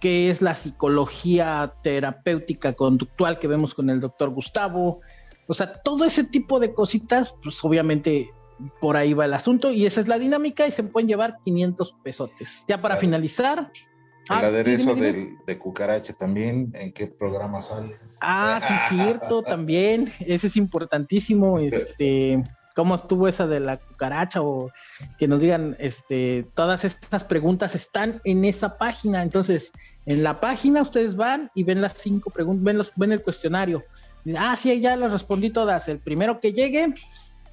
qué es la psicología terapéutica conductual que vemos con el doctor Gustavo. O sea, todo ese tipo de cositas, pues obviamente por ahí va el asunto y esa es la dinámica y se pueden llevar 500 pesotes. Ya para finalizar, el ah, aderezo de cucaracha también, ¿en qué programa sale? Ah, sí, cierto, también. Ese es importantísimo. Este, ¿cómo estuvo esa de la cucaracha? O que nos digan, este, todas estas preguntas están en esa página. Entonces, en la página ustedes van y ven las cinco preguntas, ven, los, ven el cuestionario. Ah, sí, ya las respondí todas. El primero que llegue,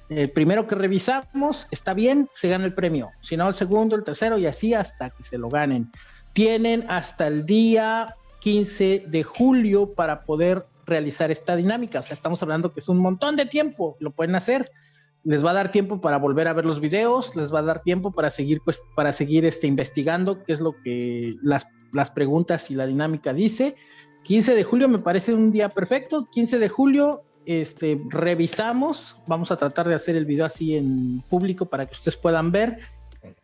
el primero que revisamos, está bien, se gana el premio. Si no, el segundo, el tercero y así hasta que se lo ganen tienen hasta el día 15 de julio para poder realizar esta dinámica. O sea, estamos hablando que es un montón de tiempo, lo pueden hacer. Les va a dar tiempo para volver a ver los videos, les va a dar tiempo para seguir, pues, para seguir este, investigando qué es lo que las las preguntas y la dinámica dice. 15 de julio me parece un día perfecto. 15 de julio este, revisamos. Vamos a tratar de hacer el video así en público para que ustedes puedan ver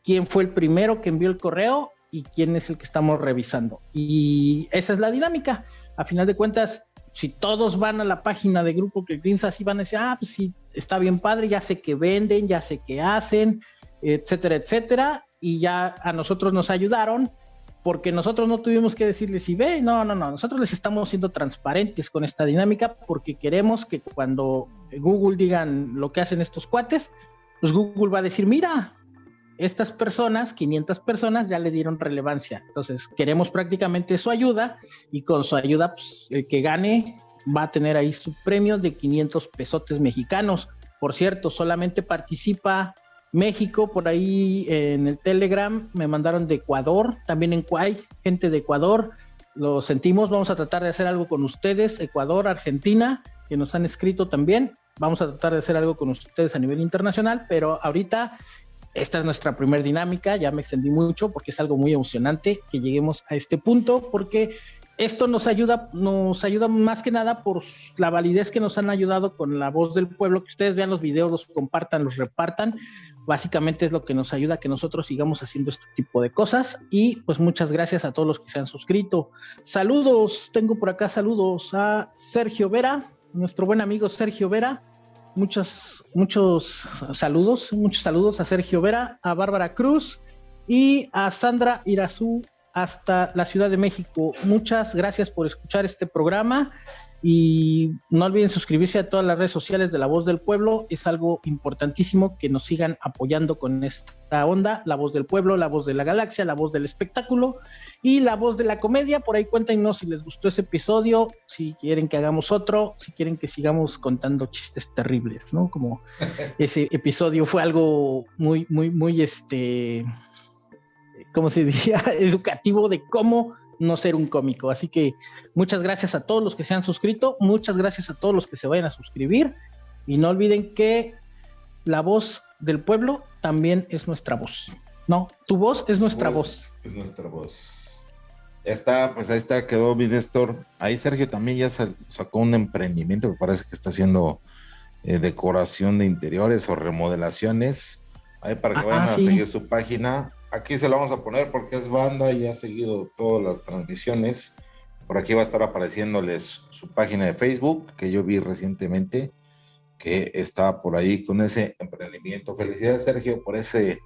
quién fue el primero que envió el correo y quién es el que estamos revisando. Y esa es la dinámica. A final de cuentas, si todos van a la página de Grupo que así van a decir, ah, pues sí, está bien padre, ya sé que venden, ya sé qué hacen, etcétera, etcétera. Y ya a nosotros nos ayudaron porque nosotros no tuvimos que decirles si ve, no, no, no, nosotros les estamos siendo transparentes con esta dinámica porque queremos que cuando Google digan lo que hacen estos cuates, pues Google va a decir, mira, estas personas, 500 personas, ya le dieron relevancia. Entonces, queremos prácticamente su ayuda y con su ayuda, pues, el que gane va a tener ahí su premio de 500 pesotes mexicanos. Por cierto, solamente participa México, por ahí en el Telegram me mandaron de Ecuador, también en Kuwait, gente de Ecuador. Lo sentimos, vamos a tratar de hacer algo con ustedes, Ecuador, Argentina, que nos han escrito también. Vamos a tratar de hacer algo con ustedes a nivel internacional, pero ahorita esta es nuestra primera dinámica, ya me extendí mucho porque es algo muy emocionante que lleguemos a este punto, porque esto nos ayuda, nos ayuda más que nada por la validez que nos han ayudado con la voz del pueblo, que ustedes vean los videos, los compartan, los repartan. Básicamente es lo que nos ayuda a que nosotros sigamos haciendo este tipo de cosas. Y pues muchas gracias a todos los que se han suscrito. Saludos, tengo por acá saludos a Sergio Vera, nuestro buen amigo Sergio Vera. Muchos, muchos saludos, muchos saludos a Sergio Vera, a Bárbara Cruz y a Sandra Irazú hasta la Ciudad de México. Muchas gracias por escuchar este programa y no olviden suscribirse a todas las redes sociales de La Voz del Pueblo. Es algo importantísimo que nos sigan apoyando con esta onda. La Voz del Pueblo, La Voz de la Galaxia, La Voz del Espectáculo y La Voz de la Comedia. Por ahí cuéntenos si les gustó ese episodio, si quieren que hagamos otro, si quieren que sigamos contando chistes terribles, ¿no? Como ese episodio fue algo muy, muy, muy, este como se diría, educativo de cómo no ser un cómico. Así que muchas gracias a todos los que se han suscrito, muchas gracias a todos los que se vayan a suscribir y no olviden que la voz del pueblo también es nuestra voz. No, tu voz es nuestra voz. Es nuestra voz. Está, pues ahí está, quedó mi Néstor. Ahí Sergio también ya sacó un emprendimiento que parece que está haciendo eh, decoración de interiores o remodelaciones. Ahí para que ah, vayan a seguir su página Aquí se lo vamos a poner porque es banda y ha seguido todas las transmisiones. Por aquí va a estar apareciéndoles su página de Facebook, que yo vi recientemente, que estaba por ahí con ese emprendimiento. Felicidades, Sergio, por ese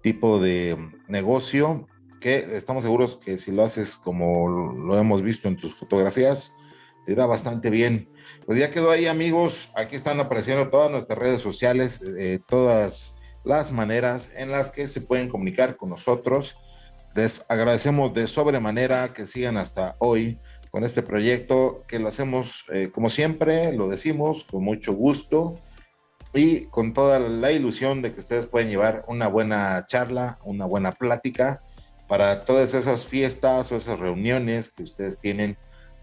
tipo de negocio, que estamos seguros que si lo haces como lo hemos visto en tus fotografías, te da bastante bien. Pues ya quedó ahí, amigos. Aquí están apareciendo todas nuestras redes sociales, eh, todas las maneras en las que se pueden comunicar con nosotros. Les agradecemos de sobremanera que sigan hasta hoy con este proyecto que lo hacemos eh, como siempre, lo decimos con mucho gusto y con toda la ilusión de que ustedes pueden llevar una buena charla, una buena plática para todas esas fiestas o esas reuniones que ustedes tienen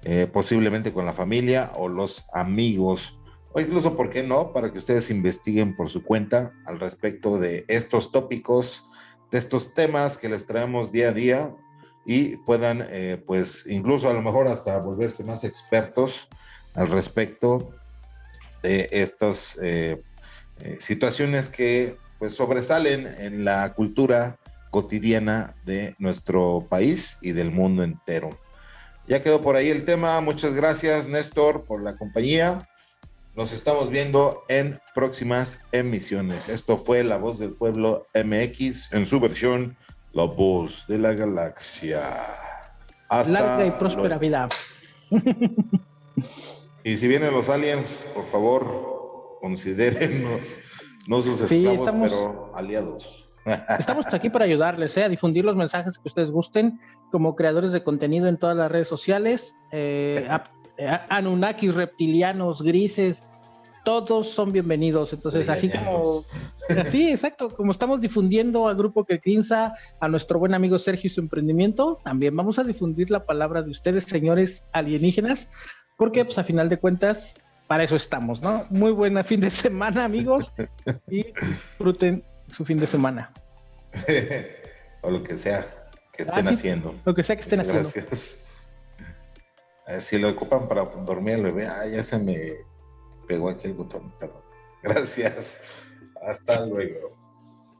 eh, posiblemente con la familia o los amigos o incluso, ¿por qué no?, para que ustedes investiguen por su cuenta al respecto de estos tópicos, de estos temas que les traemos día a día y puedan, eh, pues, incluso a lo mejor hasta volverse más expertos al respecto de estas eh, situaciones que, pues, sobresalen en la cultura cotidiana de nuestro país y del mundo entero. Ya quedó por ahí el tema. Muchas gracias, Néstor, por la compañía. Nos estamos viendo en próximas emisiones. Esto fue La Voz del Pueblo MX en su versión La Voz de la Galaxia. Hasta Larga y próspera vida. Y si vienen los aliens, por favor, considérennos no sus esclavos, pero aliados. Estamos aquí para ayudarles, ¿eh? a difundir los mensajes que ustedes gusten como creadores de contenido en todas las redes sociales. Eh, Anunnakis, reptilianos, grises, todos son bienvenidos. Entonces, así como, sí, exacto, como estamos difundiendo al grupo que Quinza, a nuestro buen amigo Sergio y su emprendimiento, también vamos a difundir la palabra de ustedes, señores alienígenas, porque pues a final de cuentas, para eso estamos, ¿no? Muy buena fin de semana, amigos, y disfruten su fin de semana. o lo que sea que estén Ah, sí. haciendo. Lo que sea que estén haciendo. Gracias. Eh, Si lo ocupan para dormir al bebé, ah, ya se me pegó aquí el botón, perdón. Gracias. Hasta luego.